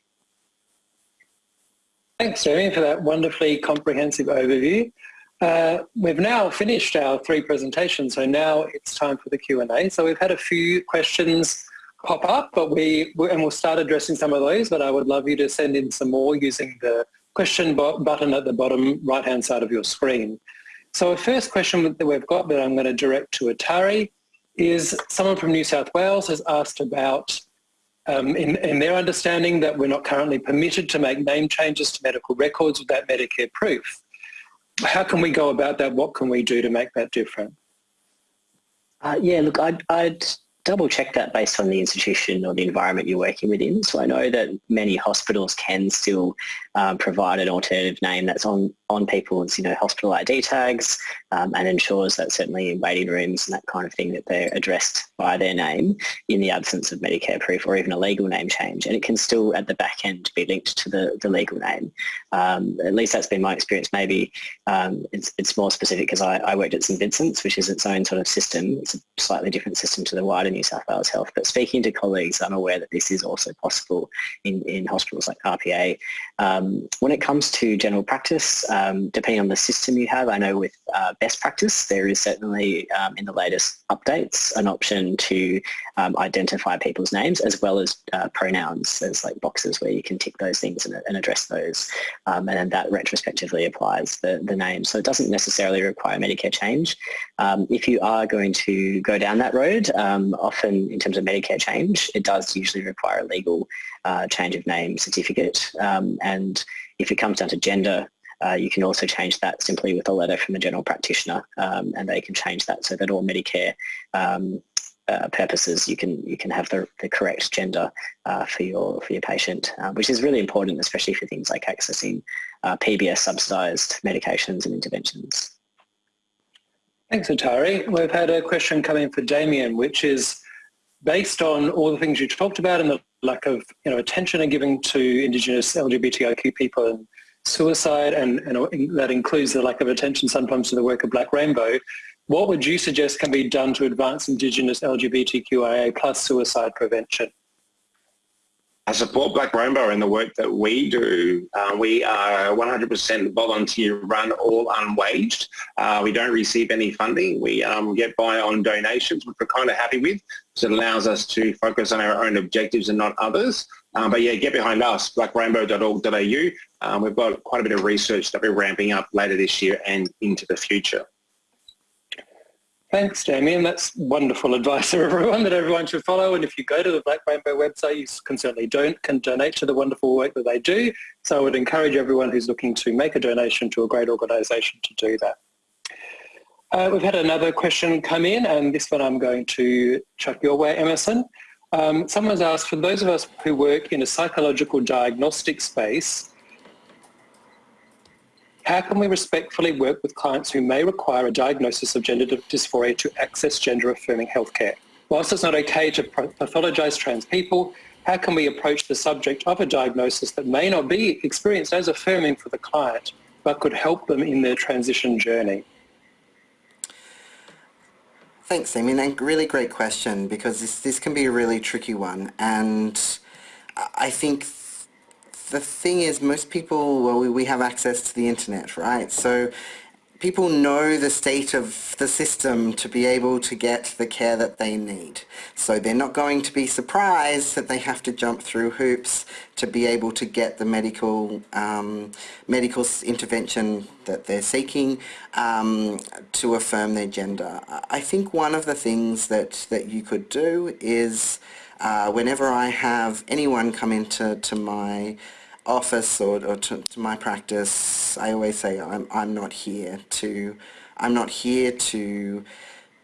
[SPEAKER 1] Thanks, Jeremy, for that wonderfully comprehensive overview. Uh, we've now finished our three presentations, so now it's time for the Q&A. So we've had a few questions pop up, but we and we'll start addressing some of those. But I would love you to send in some more using the question button at the bottom right-hand side of your screen. So a first question that we've got that I'm going to direct to Atari is someone from New South Wales has asked about um, in, in, their understanding that we're not currently permitted to make name changes to medical records without Medicare proof. How can we go about that? What can we do to make that different?
[SPEAKER 2] Uh, yeah, look, I'd, I'd double check that based on the institution or the environment you're working within. So I know that many hospitals can still um, provide an alternative name that's on, on people's, you know, hospital ID tags um, and ensures that certainly in waiting rooms and that kind of thing that they're addressed by their name in the absence of Medicare proof or even a legal name change. And it can still at the back end be linked to the, the legal name. Um, at least that's been my experience. Maybe um, it's, it's more specific because I, I worked at St Vincent's, which is its own sort of system. It's a slightly different system to the wider New South Wales Health. But speaking to colleagues, I'm aware that this is also possible in, in hospitals like RPA. Um, when it comes to general practice, um, depending on the system you have, I know with uh, best practice, there is certainly um, in the latest updates an option to um, identify people's names as well as uh, pronouns. There's like boxes where you can tick those things and, and address those. Um, and that retrospectively applies the, the name. So it doesn't necessarily require Medicare change. Um, if you are going to go down that road, often in terms of Medicare change, it does usually require a legal uh, change of name certificate. Um, and if it comes down to gender, uh, you can also change that simply with a letter from the general practitioner um, and they can change that so that all Medicare um, uh, purposes you can you can have the, the correct gender uh, for your for your patient, uh, which is really important, especially for things like accessing uh, PBS subsidised medications and interventions.
[SPEAKER 1] Thanks, Atari. We've had a question coming for Dameyon, which is based on all the things you talked about and the lack of you know attention and giving to Indigenous LGBTIQ people and suicide, and, and that includes the lack of attention sometimes to the work of Black Rainbow. What would you suggest can be done to advance Indigenous LGBTQIA plus suicide prevention?
[SPEAKER 4] I support Black Rainbow in the work that we do. Uh, we are 100% volunteer run, all unwaged. Uh, we don't receive any funding. We um, get by on donations, which we're kind of happy with because it allows us to focus on our own objectives and not others. Um, but yeah, get behind us, blackrainbow.org.au. Um, we've got quite a bit of research that we're ramping up later this year and into the future.
[SPEAKER 1] Thanks, Dameyon. That's wonderful advice for everyone that everyone should follow. And if you go to the Black Rainbow website, you can certainly don't can donate to the wonderful work that they do. So I would encourage everyone who's looking to make a donation to a great organisation to do that. Uh, we've had another question come in, and this one I'm going to chuck your way, Emerson. Um, someone's asked, for those of us who work in a psychological diagnostic space, how can we respectfully work with clients who may require a diagnosis of gender dysphoria to access gender-affirming healthcare? Whilst it's not okay to pathologise trans people, how can we approach the subject of a diagnosis that may not be experienced as affirming for the client, but could help them in their transition journey?
[SPEAKER 3] Thanks, Amy. And really great question because this, this can be a really tricky one. And I think the thing is most people, well, we, we have access to the internet, right? So people know the state of the system to be able to get the care that they need. So they're not going to be surprised that they have to jump through hoops to be able to get the medical um, medical intervention that they're seeking um, to affirm their gender. I think one of the things that, that you could do is uh, whenever I have anyone come into to my office or, or to, to, my practice, I always say I'm, I'm not here to, I'm not here to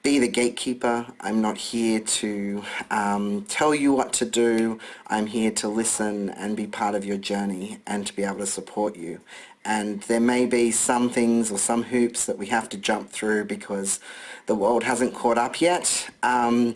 [SPEAKER 3] be the gatekeeper. I'm not here to um, tell you what to do. I'm here to listen and be part of your journey and to be able to support you. And there may be some things or some hoops that we have to jump through because the world hasn't caught up yet. Um,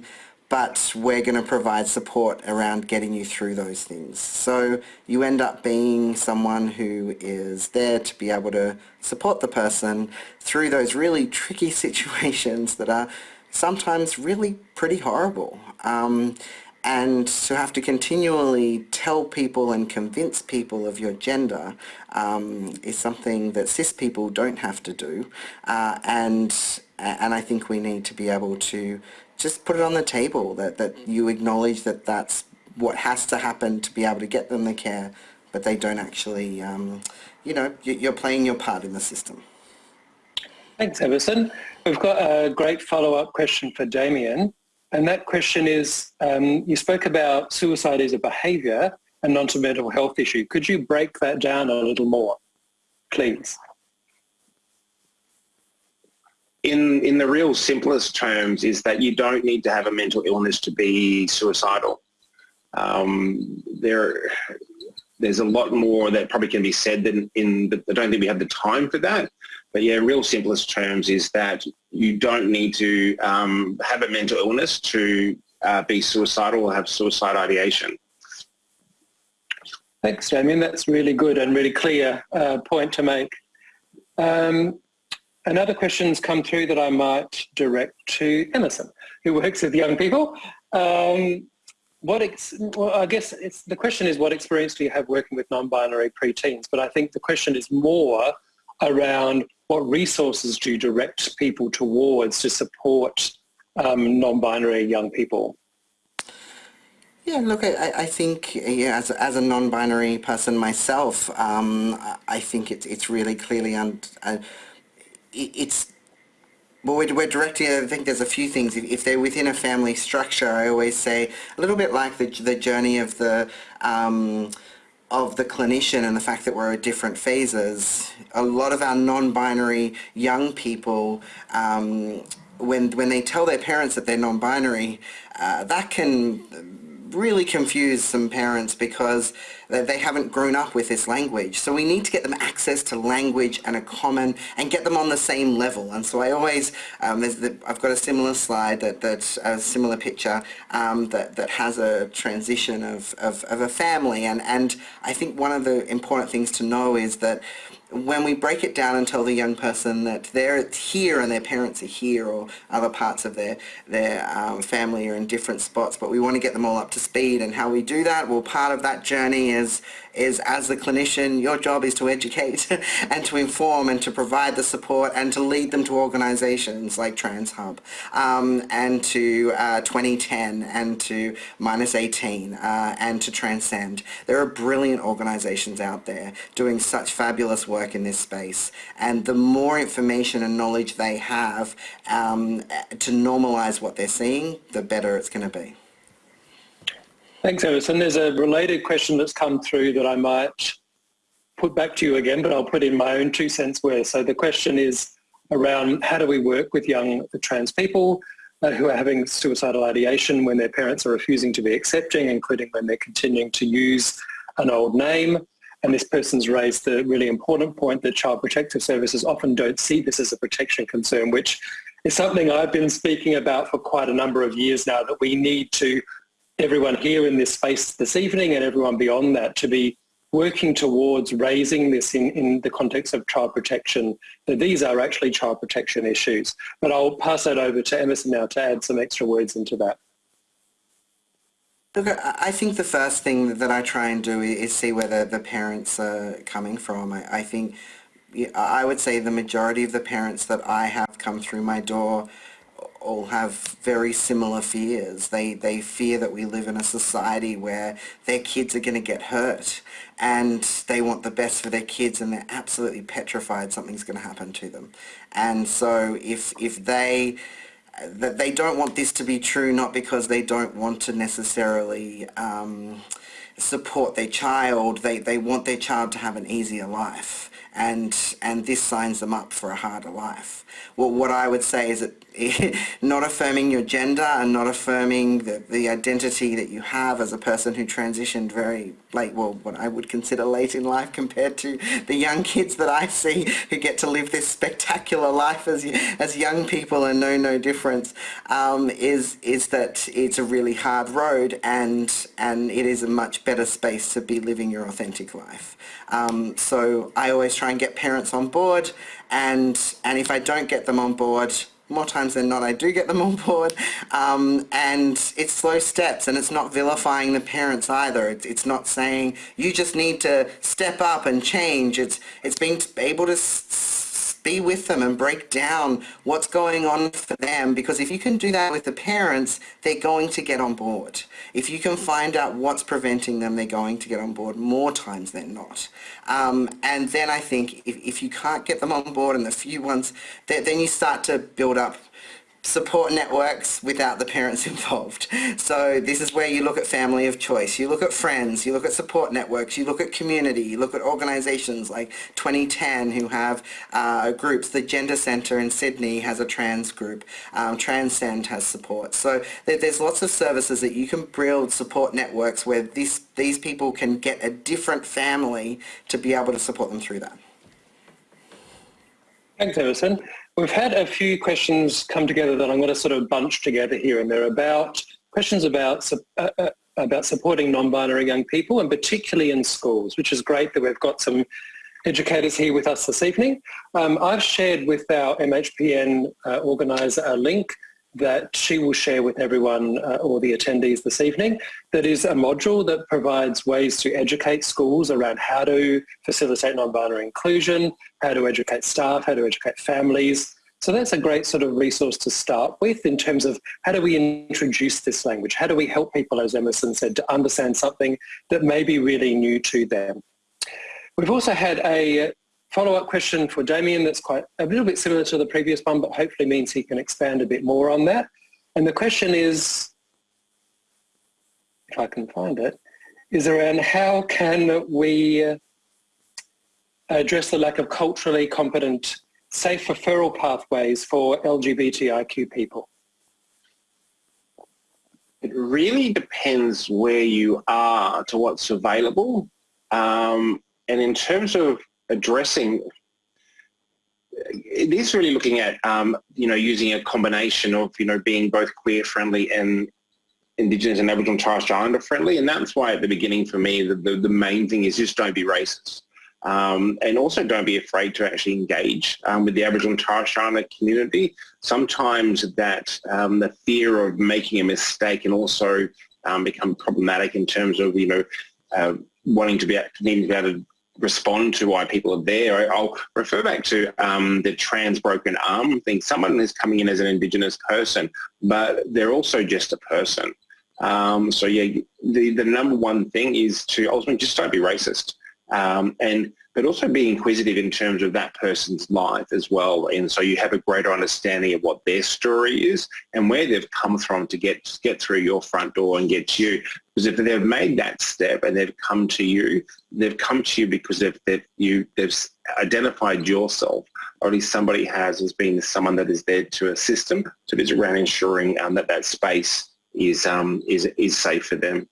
[SPEAKER 3] but we're going to provide support around getting you through those things. So you end up being someone who is there to be able to support the person through those really tricky situations that are sometimes really pretty horrible. Um, and to have to continually tell people and convince people of your gender um, is something that cis people don't have to do. Uh, and, and I think we need to be able to just put it on the table that, that you acknowledge that that's what has to happen to be able to get them the care, but they don't actually, um, you know, you're playing your part in the system.
[SPEAKER 1] Thanks, Emerson. We've got a great follow-up question for Dameyon. And that question is, um, you spoke about suicide as a behaviour and not a mental health issue. Could you break that down a little more, please?
[SPEAKER 4] In in the real simplest terms is that you don't need to have a mental illness to be suicidal. Um, there, there's a lot more that probably can be said than in, but I don't think we have the time for that. But yeah, real simplest terms is that you don't need to um, have a mental illness to uh, be suicidal or have suicide ideation.
[SPEAKER 1] Thanks, Dameyon. That's really good and really clear uh, point to make. Um, Another question's come through that I might direct to Emerson, who works with young people. Um, what well, I guess it's, the question is what experience do you have working with non-binary preteens? But I think the question is more around what resources do you direct people towards to support um, non-binary young people?
[SPEAKER 3] Yeah, look, I, I think yeah, as, as a non-binary person myself, um, I think it's, it's really clearly un, uh, it's well, we're, we're directing, I think there's a few things. If, if, they're within a family structure, I always say, a little bit like the, the journey of the, um, of the clinician and the fact that we're at different phases. A lot of our non-binary young people, um, when, when they tell their parents that they're non-binary, uh, that can really confuse some parents because they haven't grown up with this language. So we need to get them access to language and a common and get them on the same level. And so I always, um, the, I've got a similar slide that, that's a similar picture um, that, that has a transition of, of, of a family. And, and I think one of the important things to know is that when we break it down and tell the young person that they're here and their parents are here or other parts of their, their um, family are in different spots, but we want to get them all up to speed and how we do that, well part of that journey is is as the clinician, your job is to educate and to inform and to provide the support and to lead them to organizations like TransHub um, and to uh, Twenty10 and to Minus 18 uh, and to Transcend. There are brilliant organizations out there doing such fabulous work in this space and the more information and knowledge they have um, to normalize what they're seeing, the better it's going to be.
[SPEAKER 1] Thanks, Emerson. There's a related question that's come through that I might put back to you again, but I'll put in my own two cents worth. So the question is around how do we work with young trans people uh, who are having suicidal ideation when their parents are refusing to be accepting, including when they're continuing to use an old name. And this person's raised the really important point that Child Protective Services often don't see this as a protection concern, which is something I've been speaking about for quite a number of years now, that we need to, everyone here in this space this evening and everyone beyond that, to be working towards raising this in, in the context of child protection, that these are actually child protection issues. But I'll pass that over to Emerson now to add some extra words into that.
[SPEAKER 3] Look, I think the first thing that I try and do is see where the, the parents are coming from. I, I think I would say the majority of the parents that I have come through my door all have very similar fears. They, they fear that we live in a society where their kids are going to get hurt and they want the best for their kids and they're absolutely petrified something's going to happen to them. And so if, if they that they don't want this to be true not because they don't want to necessarily um, support their child, they, they want their child to have an easier life and and this signs them up for a harder life. Well, what I would say is that not affirming your gender and not affirming the, the identity that you have as a person who transitioned very late, well, what I would consider late in life compared to the young kids that I see who get to live this spectacular life as, as young people and know no difference, um, is, is that it's a really hard road and, and it is a much better space to be living your authentic life. Um, so I always try and get parents on board and, and if I don't get them on board, more times than not I do get them on board. Um, and it's slow steps and it's not vilifying the parents either. It's, it's not saying you just need to step up and change. It's it's being able to be with them and break down what's going on for them because if you can do that with the parents, they're going to get on board. If you can find out what's preventing them, they're going to get on board more times than not. Um, and then I think if, if you can't get them on board and the few ones, that then you start to build up support networks without the parents involved. So this is where you look at family of choice, you look at friends, you look at support networks, you look at community, you look at organisations like Twenty10 who have uh, groups. The Gender Centre in Sydney has a trans group. Um, Transcend has support. So there's lots of services that you can build support networks where this, these people can get a different family to be able to support them through that.
[SPEAKER 1] Thanks, Emerson. We've had a few questions come together that I'm going to sort of bunch together here, and they're about questions about uh, uh, about supporting non-binary young people, and particularly in schools, which is great that we've got some educators here with us this evening. Um, I've shared with our MHPN uh, organiser a link that she will share with everyone uh, or the attendees this evening that is a module that provides ways to educate schools around how to facilitate non-binary inclusion, how to educate staff, how to educate families. So that's a great sort of resource to start with in terms of how do we introduce this language? How do we help people, as Emerson said, to understand something that may be really new to them? We've also had a follow-up question for Dameyon that's quite a little bit similar to the previous one, but hopefully means he can expand a bit more on that. And the question is, if I can find it, is around how can we address the lack of culturally competent safe referral pathways for LGBTIQ people?
[SPEAKER 4] It really depends where you are to what's available. Um, and in terms of addressing it is really looking at um, you know using a combination of you know being both queer friendly and Indigenous and Aboriginal and Torres Strait Islander friendly, and that's why at the beginning for me the, the, the main thing is just don't be racist, um, and also don't be afraid to actually engage um, with the Aboriginal and Torres Strait Islander community. Sometimes that um, the fear of making a mistake can also um, become problematic in terms of you know uh, wanting to be needing to be able to respond to why people are there. I'll refer back to um, the trans broken arm thing. Someone is coming in as an Indigenous person, but they're also just a person. Um, so yeah, the, the number one thing is to ultimately just don't be racist. Um, and but also be inquisitive in terms of that person's life as well. And so you have a greater understanding of what their story is and where they've come from to get get through your front door and get to you. Because if they've made that step and they've come to you, they've come to you because they've, they've, you, they've identified yourself, or at least somebody has as being someone that is there to assist them. So it is around ensuring um, that that space is, um, is, is safe for them.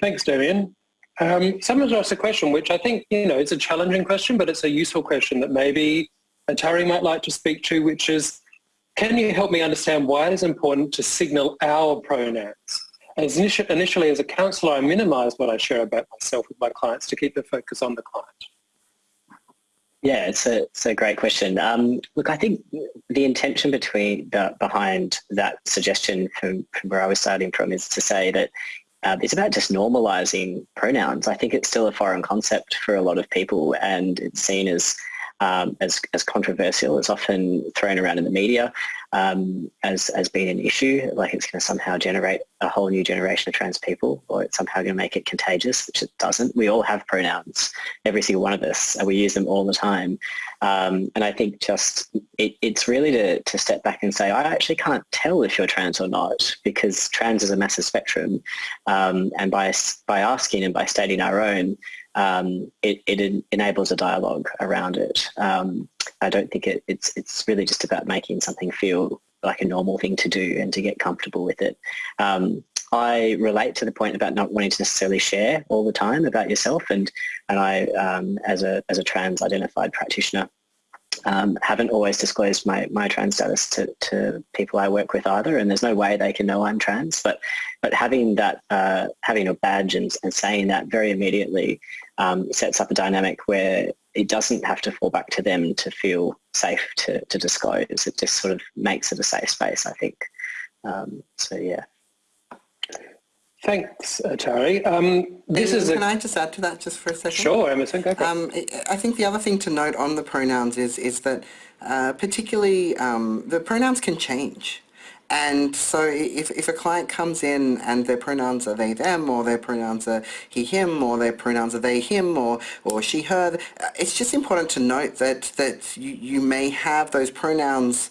[SPEAKER 1] Thanks, Dameyon. Um, someone's asked a question which I think, you know, it's a challenging question, but it's a useful question that maybe Atari might like to speak to, which is, can you help me understand why it is important to signal our pronouns? As initially as a counsellor, I minimise what I share about myself with my clients to keep the focus on the client.
[SPEAKER 2] Yeah, it's a, it's a great question. Um, look, I think the intention between the, behind that suggestion from, from where I was starting from is to say that uh, it's about just normalizing pronouns. I think it's still a foreign concept for a lot of people and it's seen as um, as, as controversial. It's often thrown around in the media um, as, as being an issue, like it's going to somehow generate a whole new generation of trans people or it's somehow going to make it contagious, which it doesn't. We all have pronouns, every single one of us, and we use them all the time. Um, and I think just it, it's really to, to step back and say, I actually can't tell if you're trans or not because trans is a massive spectrum. Um, and by, by asking and by stating our own, um, it, it, enables a dialogue around it. Um, I don't think it, it's, it's really just about making something feel like a normal thing to do and to get comfortable with it. Um, I relate to the point about not wanting to necessarily share all the time about yourself and, and I, um, as, a, as a trans identified practitioner, um, haven't always disclosed my, my trans status to, to people I work with either and there's no way they can know I'm trans but but having that uh, having a badge and, and saying that very immediately um, sets up a dynamic where it doesn't have to fall back to them to feel safe to, to disclose. It just sort of makes it a safe space I think. Um, so yeah
[SPEAKER 1] Thanks, Atari. Um,
[SPEAKER 3] this is can. I just add to that just for a second?
[SPEAKER 1] Sure, Emerson, go
[SPEAKER 3] um, I think the other thing to note on the pronouns is, is that uh, particularly um, the pronouns can change. And so if, if a client comes in and their pronouns are they, them, or their pronouns are he, him, or their pronouns are they, him, or, or she, her, it's just important to note that, that you, you may have those pronouns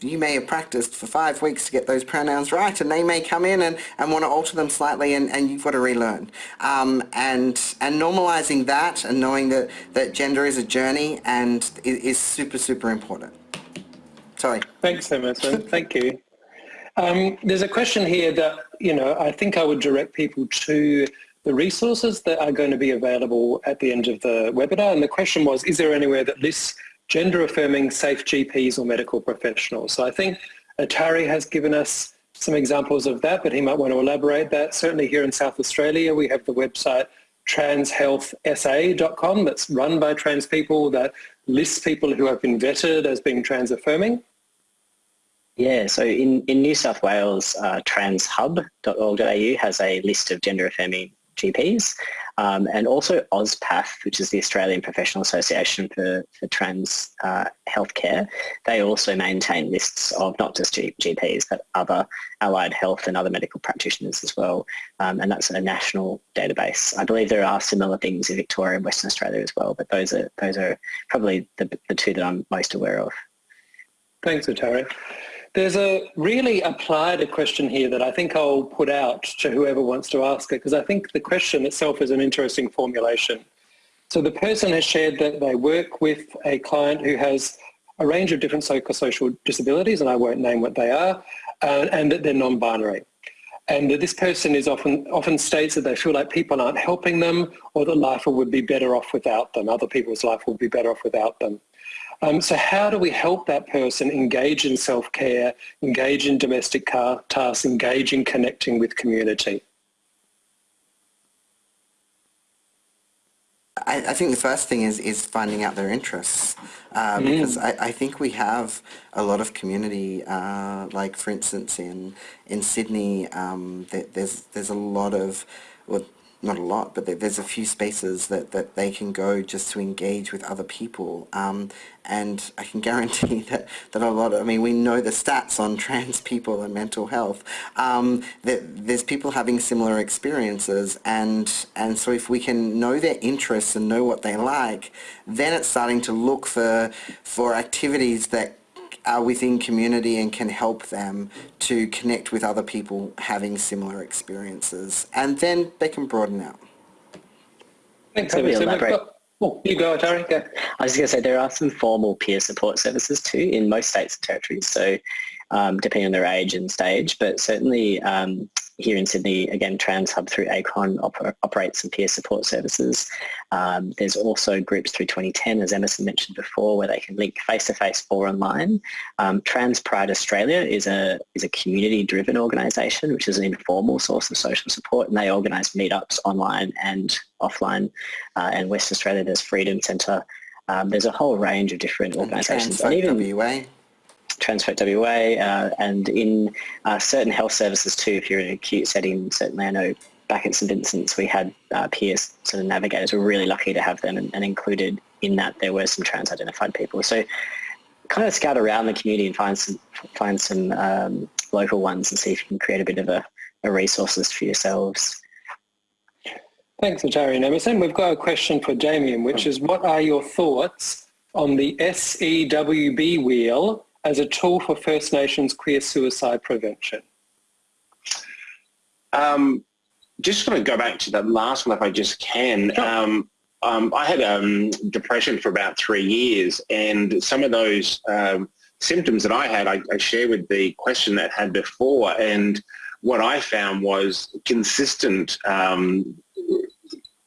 [SPEAKER 3] you may have practiced for five weeks to get those pronouns right and they may come in and, and want to alter them slightly and, and you've got to relearn. Um, and, and normalizing that and knowing that, that gender is a journey and is, is super, super important. Sorry.
[SPEAKER 1] Thanks, Emerson. Thank you. Um, there's a question here that, you know, I think I would direct people to the resources that are going to be available at the end of the webinar. And the question was, is there anywhere that lists gender affirming safe GPs or medical professionals. So I think Atari has given us some examples of that, but he might want to elaborate that. Certainly here in South Australia, we have the website transhealthsa.com that's run by trans people that lists people who have been vetted as being trans affirming.
[SPEAKER 2] Yeah, so in, in New South Wales, uh, transhub.org.au has a list of gender affirming GPs um, and also AusPath, which is the Australian Professional Association for, for Trans uh, Healthcare. They also maintain lists of not just GPs but other allied health and other medical practitioners as well um, and that's a national database. I believe there are similar things in Victoria and Western Australia as well but those are, those are probably the, the two that I'm most aware of.
[SPEAKER 1] Thanks, Atari. There's a really applied a question here that I think I'll put out to whoever wants to ask it because I think the question itself is an interesting formulation. So the person has shared that they work with a client who has a range of different psychosocial disabilities, and I won't name what they are, uh, and that they're non-binary. And that this person is often, often states that they feel like people aren't helping them or that life would be better off without them. Other people's life would be better off without them. Um, so how do we help that person engage in self-care, engage in domestic tasks, engage in connecting with community?
[SPEAKER 3] I, I, think the first thing is, is finding out their interests uh, mm. because I, I, think we have a lot of community, uh, like for instance in in Sydney, um, there's there's a lot of well, not a lot, but there's a few spaces that, that they can go just to engage with other people. Um, and I can guarantee that, that a lot of, I mean, we know the stats on trans people and mental health, um, that there's people having similar experiences. And, and so if we can know their interests and know what they like, then it's starting to look for, for activities that are within community and can help them to connect with other people having similar experiences. And then they can broaden out.
[SPEAKER 1] Thanks, Probably elaborate. Oh, you go, Atari. Go.
[SPEAKER 2] I was going to say there are some formal peer support services too in most states and territories. So um, depending on their age and stage, but certainly um, here in Sydney, again, Trans Hub through ACON oper operates some peer support services. Um, there's also groups through Twenty10, as Emerson mentioned before, where they can link face-to-face -face or online. Um, Trans Pride Australia is a, is a community-driven organisation, which is an informal source of social support, and they organise meetups online and offline. Uh, and West Australia, there's Freedom Centre. Um, there's a whole range of different organisations.
[SPEAKER 3] And, and even WA.
[SPEAKER 2] Transfolk WA uh, and in uh, certain health services too, if you're in an acute setting, certainly I know back at St Vincent's we had uh, peers sort of navigators. We're really lucky to have them and, and, included in that there were some trans-identified people. So kind of scout around the community and find some, find some um, local ones and see if you can create a bit of a, a resources for yourselves.
[SPEAKER 1] Thanks, Atari and Emerson. We've got a question for Dameyon, which is what are your thoughts on the SEWB wheel as a tool for First Nations queer suicide prevention?
[SPEAKER 4] Um, just going to go back to the last one if I just can. Sure. Um, um, I had um, depression for about three years and some of those um, symptoms that I had I, I share with the question that had before and what I found was consistent um,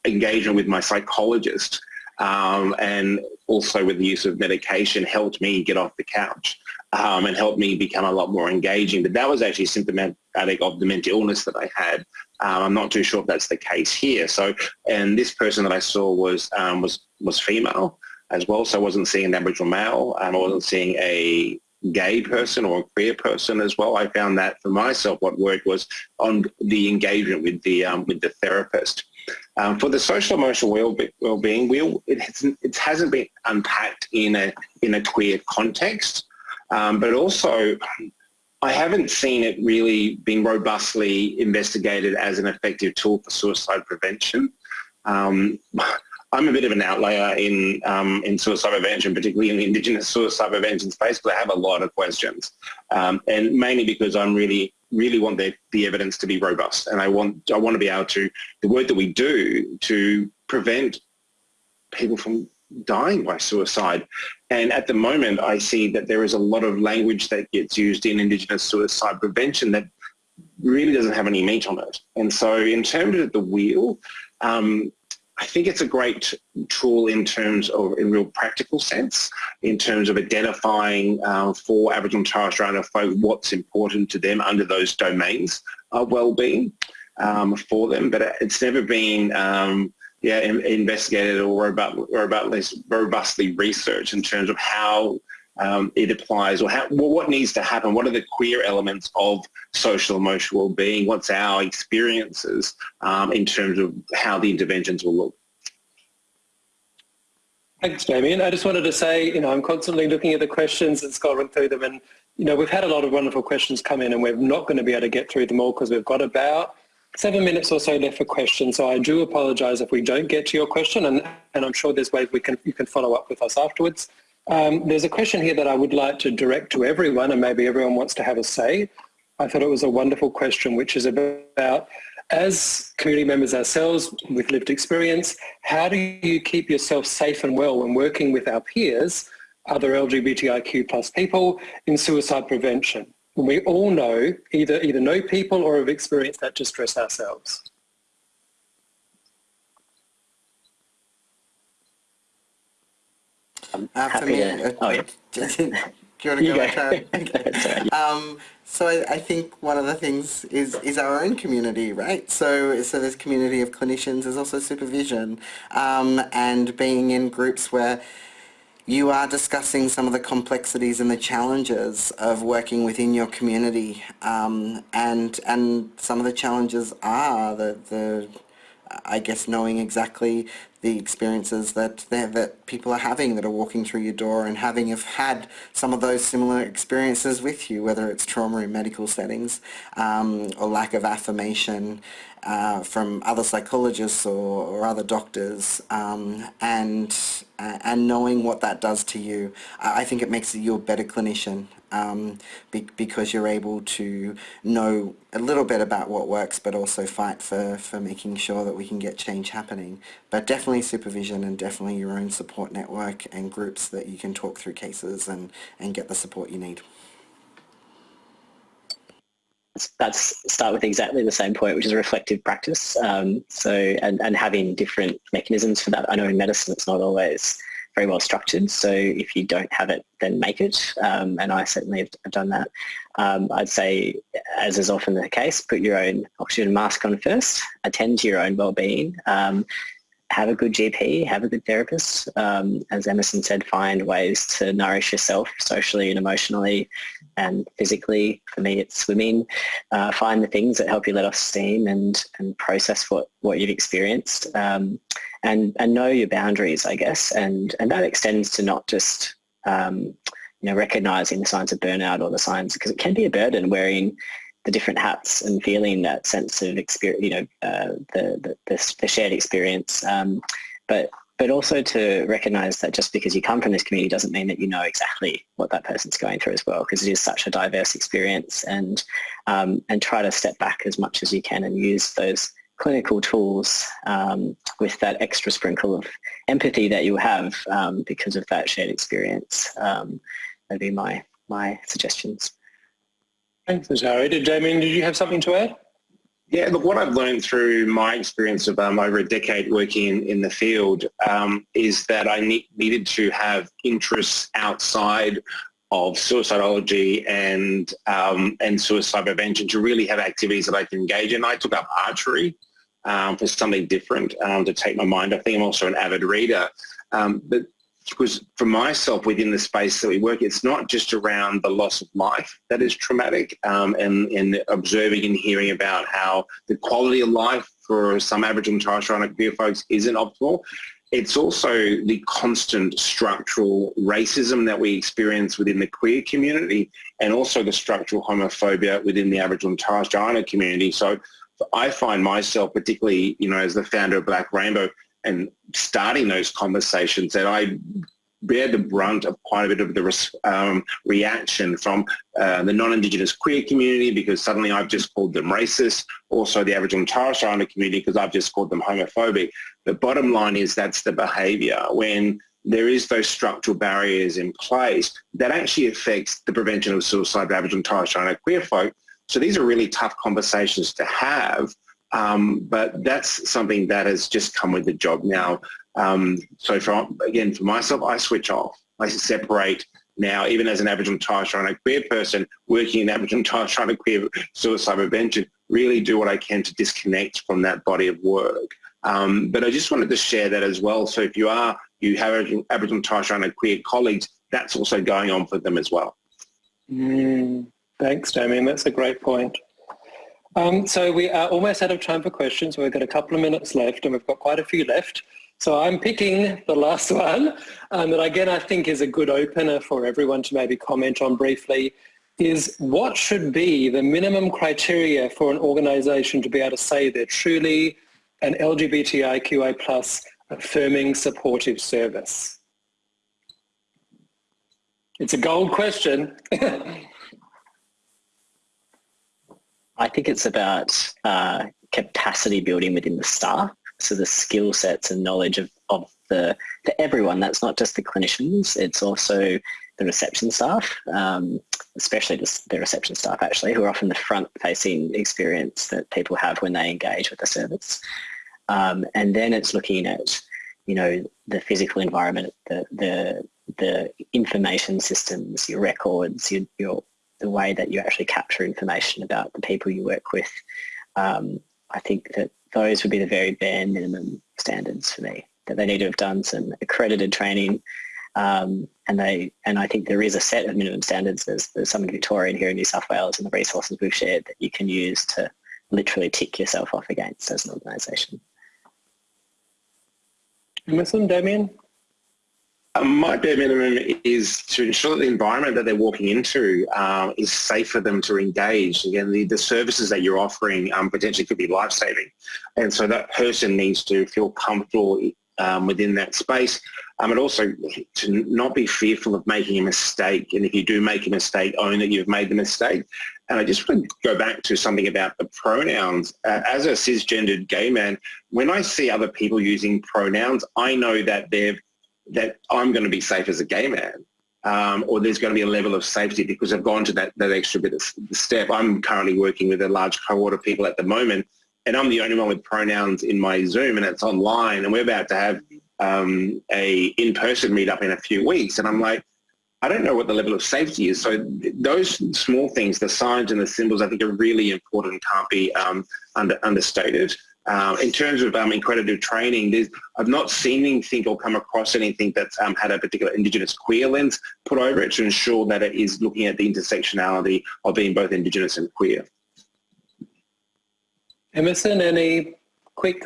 [SPEAKER 4] engagement with my psychologist um, and also with the use of medication helped me get off the couch um, and helped me become a lot more engaging. But that was actually symptomatic of the mental illness that I had. Um, I'm not too sure if that's the case here. So, and this person that I saw was um, was was female as well. So I wasn't seeing an Aboriginal male. I wasn't seeing a gay person or a queer person as well. I found that for myself, what worked was on the engagement with the um, with the therapist. Um, for the social emotional well-being, well it, hasn't, it hasn't been unpacked in a in a queer context. Um, but also, I haven't seen it really being robustly investigated as an effective tool for suicide prevention. Um, I'm a bit of an outlier in um, in suicide prevention, particularly in the Indigenous suicide prevention space, because I have a lot of questions, um, and mainly because I'm really really want the, the evidence to be robust, and I want I want to be able to the work that we do to prevent people from dying by suicide. And at the moment, I see that there is a lot of language that gets used in Indigenous suicide prevention that really doesn't have any meat on it. And so in terms of the wheel, um, I think it's a great tool in terms of, in real practical sense, in terms of identifying uh, for Aboriginal and Torres Strait Islander folk what's important to them under those domains of well-being um, for them. But it's never been um, yeah, investigated or robustly, robustly researched in terms of how um, it applies or how, well, what needs to happen, what are the queer elements of social emotional well-being, what's our experiences um, in terms of how the interventions will look.
[SPEAKER 1] Thanks, Dameyon. I just wanted to say, you know, I'm constantly looking at the questions and scrolling through them and, you know, we've had a lot of wonderful questions come in and we're not going to be able to get through them all because we've got about seven minutes or so left for questions, so I do apologise if we don't get to your question, and, and I'm sure there's ways we can you can follow up with us afterwards. Um, there's a question here that I would like to direct to everyone, and maybe everyone wants to have a say. I thought it was a wonderful question, which is about, as community members ourselves with lived experience, how do you keep yourself safe and well when working with our peers, other LGBTIQ plus people, in suicide prevention? we all know, either, either know people or have experienced that distress ourselves.
[SPEAKER 3] Happy me, to, oh yeah. do you want to go, go. um, so I, I, think one of the things is, is our own community, right? So, so there's community of clinicians, there's also supervision, um, and being in groups where you are discussing some of the complexities and the challenges of working within your community um, and and some of the challenges are the, the I guess knowing exactly the experiences that that people are having that are walking through your door and having have had some of those similar experiences with you, whether it's trauma in medical settings um, or lack of affirmation uh, from other psychologists or, or other doctors um, and uh, and knowing what that does to you, I think it makes you a better clinician um, be, because you're able to know a little bit about what works but also fight for, for making sure that we can get change happening. But definitely supervision and definitely your own support network and groups that you can talk through cases and, and get the support you need.
[SPEAKER 2] that's start with exactly the same point, which is reflective practice. Um, so, and, and having different mechanisms for that. I know in medicine it's not always very well structured. So if you don't have it, then make it. Um, and I certainly have done that. Um, I'd say, as is often the case, put your own oxygen mask on first, attend to your own well-being, um, have a good GP, have a good therapist. Um, as Emerson said, find ways to nourish yourself socially and emotionally and physically. For me, it's swimming. Uh, find the things that help you let off steam and, and process what, what you've experienced um, and, and know your boundaries, I guess. And, and that extends to not just um, you know, recognizing the signs of burnout or the signs, because it can be a burden wearing the different hats and feeling that sense of experience, you know, uh, the, the, the, shared experience. Um, but but also to recognize that just because you come from this community doesn't mean that you know exactly what that person's going through as well, because it is such a diverse experience and um, and try to step back as much as you can and use those clinical tools um, with that extra sprinkle of empathy that you have um, because of that shared experience. Um, that'd be my, my suggestions.
[SPEAKER 1] Thanks, Atari. Did Dameyon, did you have something to add?
[SPEAKER 4] Yeah, look, what I've learned through my experience of um, over a decade working in, in the field um, is that I ne needed to have interests outside of suicidology and um, and suicide prevention to really have activities that I can engage in. I took up archery um, for something different um, to take my mind. I think I'm also an avid reader. Um, but because for myself within the space that we work, it's not just around the loss of life that is traumatic um, and, and observing and hearing about how the quality of life for some Aboriginal and Torres Strait Islander queer folks isn't optimal. It's also the constant structural racism that we experience within the queer community and also the structural homophobia within the Aboriginal and Torres Strait community. So I find myself, particularly, you know, as the founder of Black Rainbow, and starting those conversations that I bear the brunt of quite a bit of the um, reaction from uh, the non-Indigenous queer community because suddenly I've just called them racist, also the Aboriginal and Torres Strait Islander community because I've just called them homophobic. The bottom line is that's the behaviour when there is those structural barriers in place that actually affects the prevention of suicide of Aboriginal and Torres Strait Islander queer folk. So these are really tough conversations to have um, but that's something that has just come with the job now. Um, so for, again, for myself, I switch off. I separate now, even as an Aboriginal Strait Islander queer person working in Aboriginal Strait Islander queer suicide prevention, really do what I can to disconnect from that body of work. Um, but I just wanted to share that as well. So if you are, you have Aboriginal Strait Islander queer colleagues, that's also going on for them as well.
[SPEAKER 1] Mm, thanks, Dameyon. That's a great point. Um, so we are almost out of time for questions. We've got a couple of minutes left and we've got quite a few left. So I'm picking the last one um, that again I think is a good opener for everyone to maybe comment on briefly is what should be the minimum criteria for an organisation to be able to say they're truly an LGBTIQA plus affirming supportive service? It's a gold question.
[SPEAKER 2] I think it's about uh, capacity building within the staff. So the skill sets and knowledge of, of the, to everyone, that's not just the clinicians, it's also the reception staff, um, especially the, the, reception staff actually, who are often the front-facing experience that people have when they engage with the service. Um, and then it's looking at, you know, the physical environment, the, the, the information systems, your records, your, your the way that you actually capture information about the people you work with. Um, I think that those would be the very bare minimum standards for me, that they need to have done some accredited training um, and they and I think there is a set of minimum standards. There's, there's some in Victoria and here in New South Wales and the resources we've shared that you can use to literally tick yourself off against as an organisation.
[SPEAKER 1] Emerson, Dameyon?
[SPEAKER 4] Um, my bare minimum is to ensure that the environment that they're walking into uh, is safe for them to engage. Again, the, the services that you're offering um, potentially could be life-saving. And so that person needs to feel comfortable um, within that space. Um, and also to not be fearful of making a mistake. And if you do make a mistake, own that you've made the mistake. And I just want to go back to something about the pronouns. Uh, as a cisgendered gay man, when I see other people using pronouns, I know that they've that I'm going to be safe as a gay man um, or there's going to be a level of safety because I've gone to that, that extra bit of step. I'm currently working with a large cohort of people at the moment and I'm the only one with pronouns in my Zoom and it's online and we're about to have um, a in-person meetup in a few weeks and I'm like, I don't know what the level of safety is. So those small things, the signs and the symbols, I think are really important, and can't be um, under, understated. Uh, in terms of um, accredited training, I've not seen anything or come across anything that's um, had a particular Indigenous queer lens put over it to ensure that it is looking at the intersectionality of being both Indigenous and queer.
[SPEAKER 1] Emerson, any quick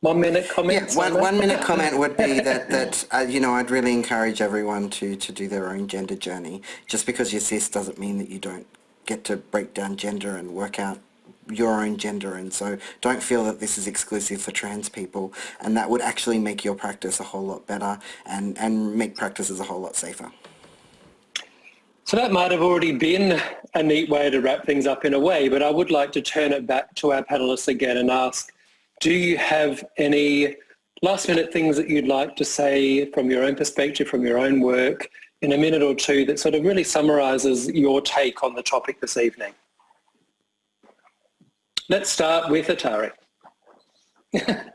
[SPEAKER 1] one minute comments?
[SPEAKER 3] Yeah, one, one minute comment would be that, that uh, you know, I'd really encourage everyone to, to do their own gender journey. Just because you're cis doesn't mean that you don't get to break down gender and work out your own gender and so don't feel that this is exclusive for trans people and that would actually make your practice a whole lot better and, and make practices a whole lot safer.
[SPEAKER 1] So that might have already been a neat way to wrap things up in a way, but I would like to turn it back to our panelists again and ask, do you have any last minute things that you'd like to say from your own perspective, from your own work, in a minute or two that sort of really summarises your take on the topic this evening? Let's start with Atari.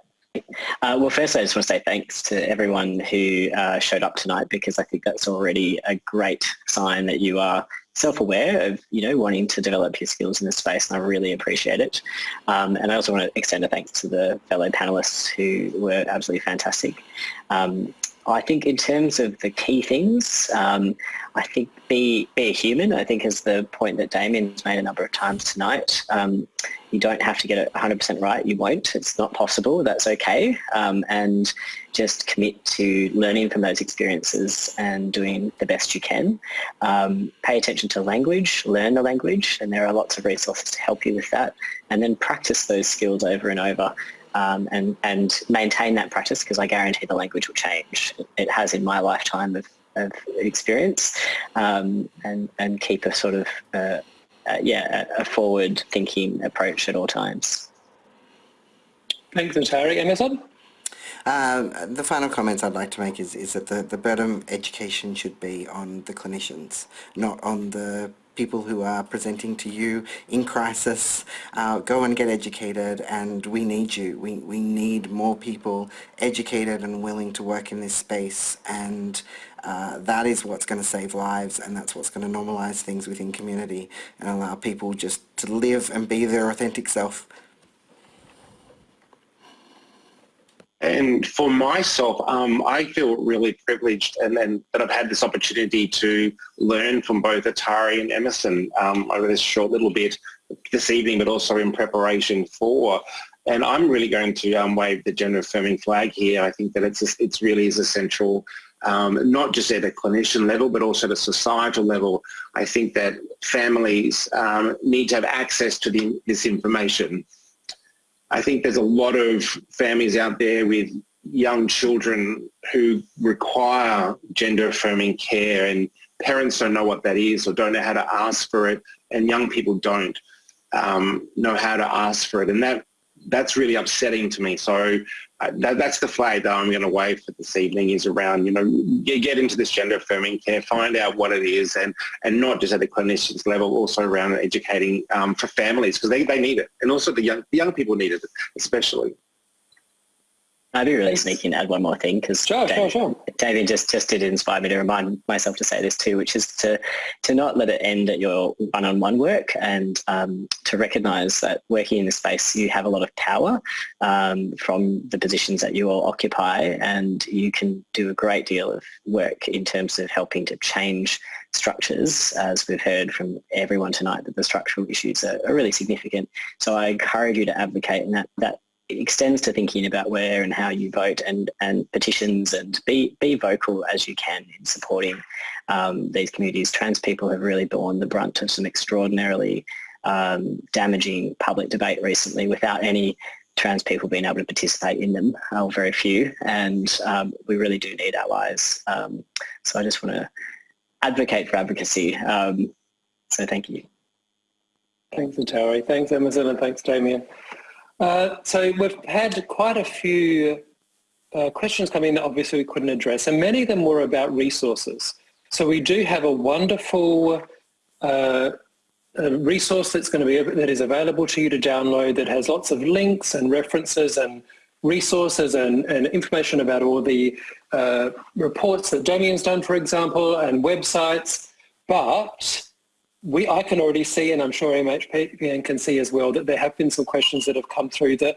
[SPEAKER 2] Uh, well, first I just want to say thanks to everyone who uh, showed up tonight because I think that's already a great sign that you are self-aware of, you know, wanting to develop your skills in this space and I really appreciate it. Um, and I also want to extend a thanks to the fellow panelists who were absolutely fantastic. Um, I think in terms of the key things, um, I think be, be a human, I think is the point that Dameyon's made a number of times tonight. Um, you don't have to get it 100% right. You won't. It's not possible. That's okay. Um, and just commit to learning from those experiences and doing the best you can. Um, pay attention to language, learn the language, and there are lots of resources to help you with that. And then practice those skills over and over um, and, and maintain that practice because I guarantee the language will change. It has in my lifetime of, of experience um, and, and keep a sort of, uh, uh, yeah, a forward thinking approach at all times.
[SPEAKER 1] Thanks, Atari. Emerson?
[SPEAKER 3] Um, the final comments I'd like to make is, is that the, the burden education should be on the clinicians, not on the people who are presenting to you in crisis. Uh, go and get educated and we need you. We, we need more people educated and willing to work in this space and uh, that is what's going to save lives and that's what's going to normalize things within community and allow people just to live and be their authentic self.
[SPEAKER 4] And for myself, um, I feel really privileged and, that I've had this opportunity to learn from both Atari and Emerson um, over this short little bit this evening, but also in preparation for. And I'm really going to um, wave the gender affirming flag here. I think that it's it's really is essential, um, not just at a clinician level, but also at a societal level. I think that families um, need to have access to the, this information I think there's a lot of families out there with young children who require gender affirming care and parents don't know what that is or don't know how to ask for it and young people don't um, know how to ask for it. And that that's really upsetting to me so that, that's the flag that I'm going to wave for this evening is around, you know, get, get, into this gender affirming care, find out what it is and, and not just at the clinician's level, also around educating um, for families because they, they need it. And also the young, the young people need it especially.
[SPEAKER 2] I'd be really sneaky and add one more thing because
[SPEAKER 1] sure, David, sure, sure.
[SPEAKER 2] David just, just did inspire me to remind myself to say this too, which is to, to not let it end at your one-on-one work and um, to recognise that working in the space you have a lot of power um, from the positions that you all occupy and you can do a great deal of work in terms of helping to change structures as we've heard from everyone tonight that the structural issues are, are really significant. So I encourage you to advocate and that, that extends to thinking about where and how you vote and, and petitions and be, be vocal as you can in supporting um, these communities. Trans people have really borne the brunt of some extraordinarily um, damaging public debate recently without any trans people being able to participate in them, or very few, and um, we really do need allies. Um, so I just want to advocate for advocacy. Um, so thank you.
[SPEAKER 1] Thanks, Atari. Thanks, Emerson, and thanks, Dameyon. Uh, so we've had quite a few uh, questions come in that obviously we couldn't address, and many of them were about resources. So we do have a wonderful uh, a resource that's going to be that is available to you to download that has lots of links and references and resources and, and information about all the uh, reports that Dameyon's done, for example, and websites. But we, I can already see, and I'm sure MHPN can see as well, that there have been some questions that have come through that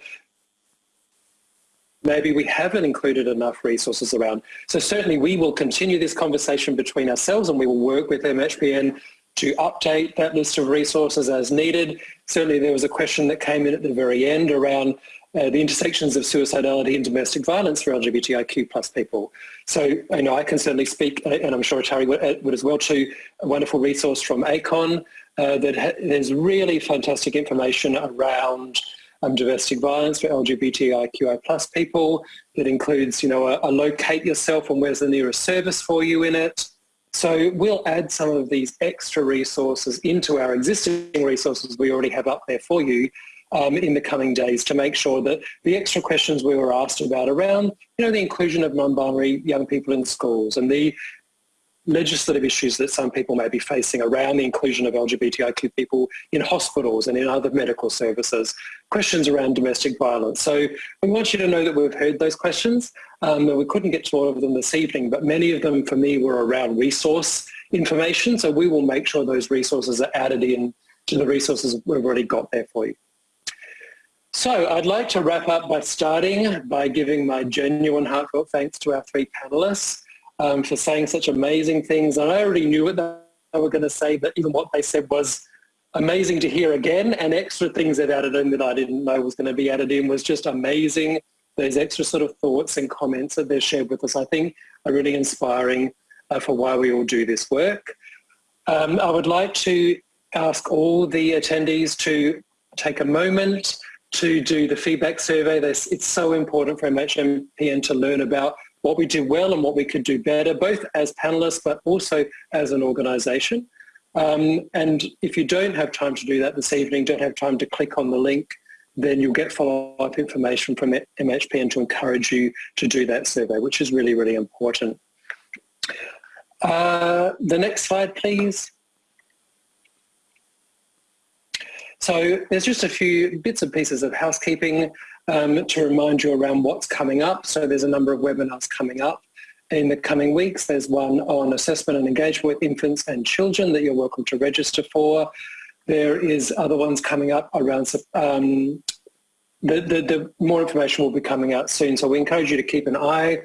[SPEAKER 1] maybe we haven't included enough resources around. So certainly we will continue this conversation between ourselves and we will work with MHPN to update that list of resources as needed. Certainly there was a question that came in at the very end around uh, the intersections of suicidality and domestic violence for LGBTIQ plus people. So you know, I can certainly speak, uh, and I'm sure Atari would, uh, would as well, to a wonderful resource from ACON uh, that there's really fantastic information around um, domestic violence for LGBTIQI plus people that includes, you know, a, a locate yourself and where's the nearest service for you in it. So we'll add some of these extra resources into our existing resources we already have up there for you um, in the coming days to make sure that the extra questions we were asked about around, you know, the inclusion of non-binary young people in schools and the legislative issues that some people may be facing around the inclusion of LGBTIQ people in hospitals and in other medical services, questions around domestic violence. So we want you to know that we've heard those questions. Um, we couldn't get to all of them this evening, but many of them for me were around resource information. So we will make sure those resources are added in to the resources we've already got there for you. So I'd like to wrap up by starting by giving my genuine heartfelt thanks to our three panelists um, for saying such amazing things. And I already knew what they were going to say, but even what they said was amazing to hear again. And extra things they've added in that I didn't know was going to be added in was just amazing. Those extra sort of thoughts and comments that they've shared with us, I think, are really inspiring uh, for why we all do this work. Um, I would like to ask all the attendees to take a moment to do the feedback survey. it's so important for MHPN to learn about what we do well and what we could do better, both as panelists but also as an organisation. Um, and if you don't have time to do that this evening, don't have time to click on the link, then you'll get follow-up information from MHPN to encourage you to do that survey, which is really, really important. Uh, the next slide, please. So there's just a few bits and pieces of housekeeping um, to remind you around what's coming up. So there's a number of webinars coming up in the coming weeks. There's one on assessment and engagement with infants and children that you're welcome to register for. There is other ones coming up around, um, the, the, the more information will be coming out soon. So we encourage you to keep an eye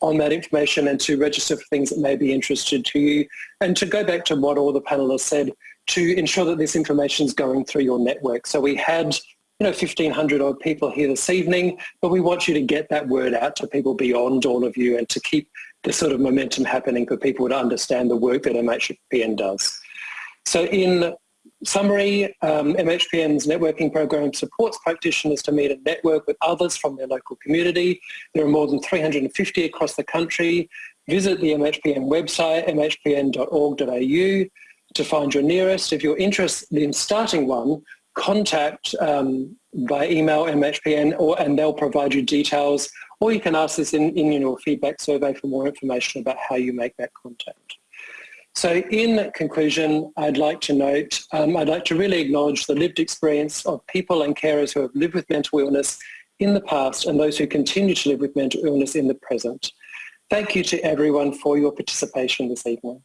[SPEAKER 1] on that information and to register for things that may be interested to you. And to go back to what all the panelists said, to ensure that this information is going through your network. So we had you know, 1,500 odd people here this evening, but we want you to get that word out to people beyond all of you and to keep the sort of momentum happening for people to understand the work that MHPN does. So in summary, um, MHPN's networking program supports practitioners to meet and network with others from their local community. There are more than 350 across the country. Visit the MHPN website, mhpn.org.au to find your nearest. If you're interested in starting one, contact um, by email MHPN or, and they'll provide you details or you can ask this in, in your feedback survey for more information about how you make that contact. So in conclusion, I'd like to note, um, I'd like to really acknowledge the lived experience of people and carers who have lived with mental illness in the past and those who continue to live with mental illness in the present. Thank you to everyone for your participation this evening.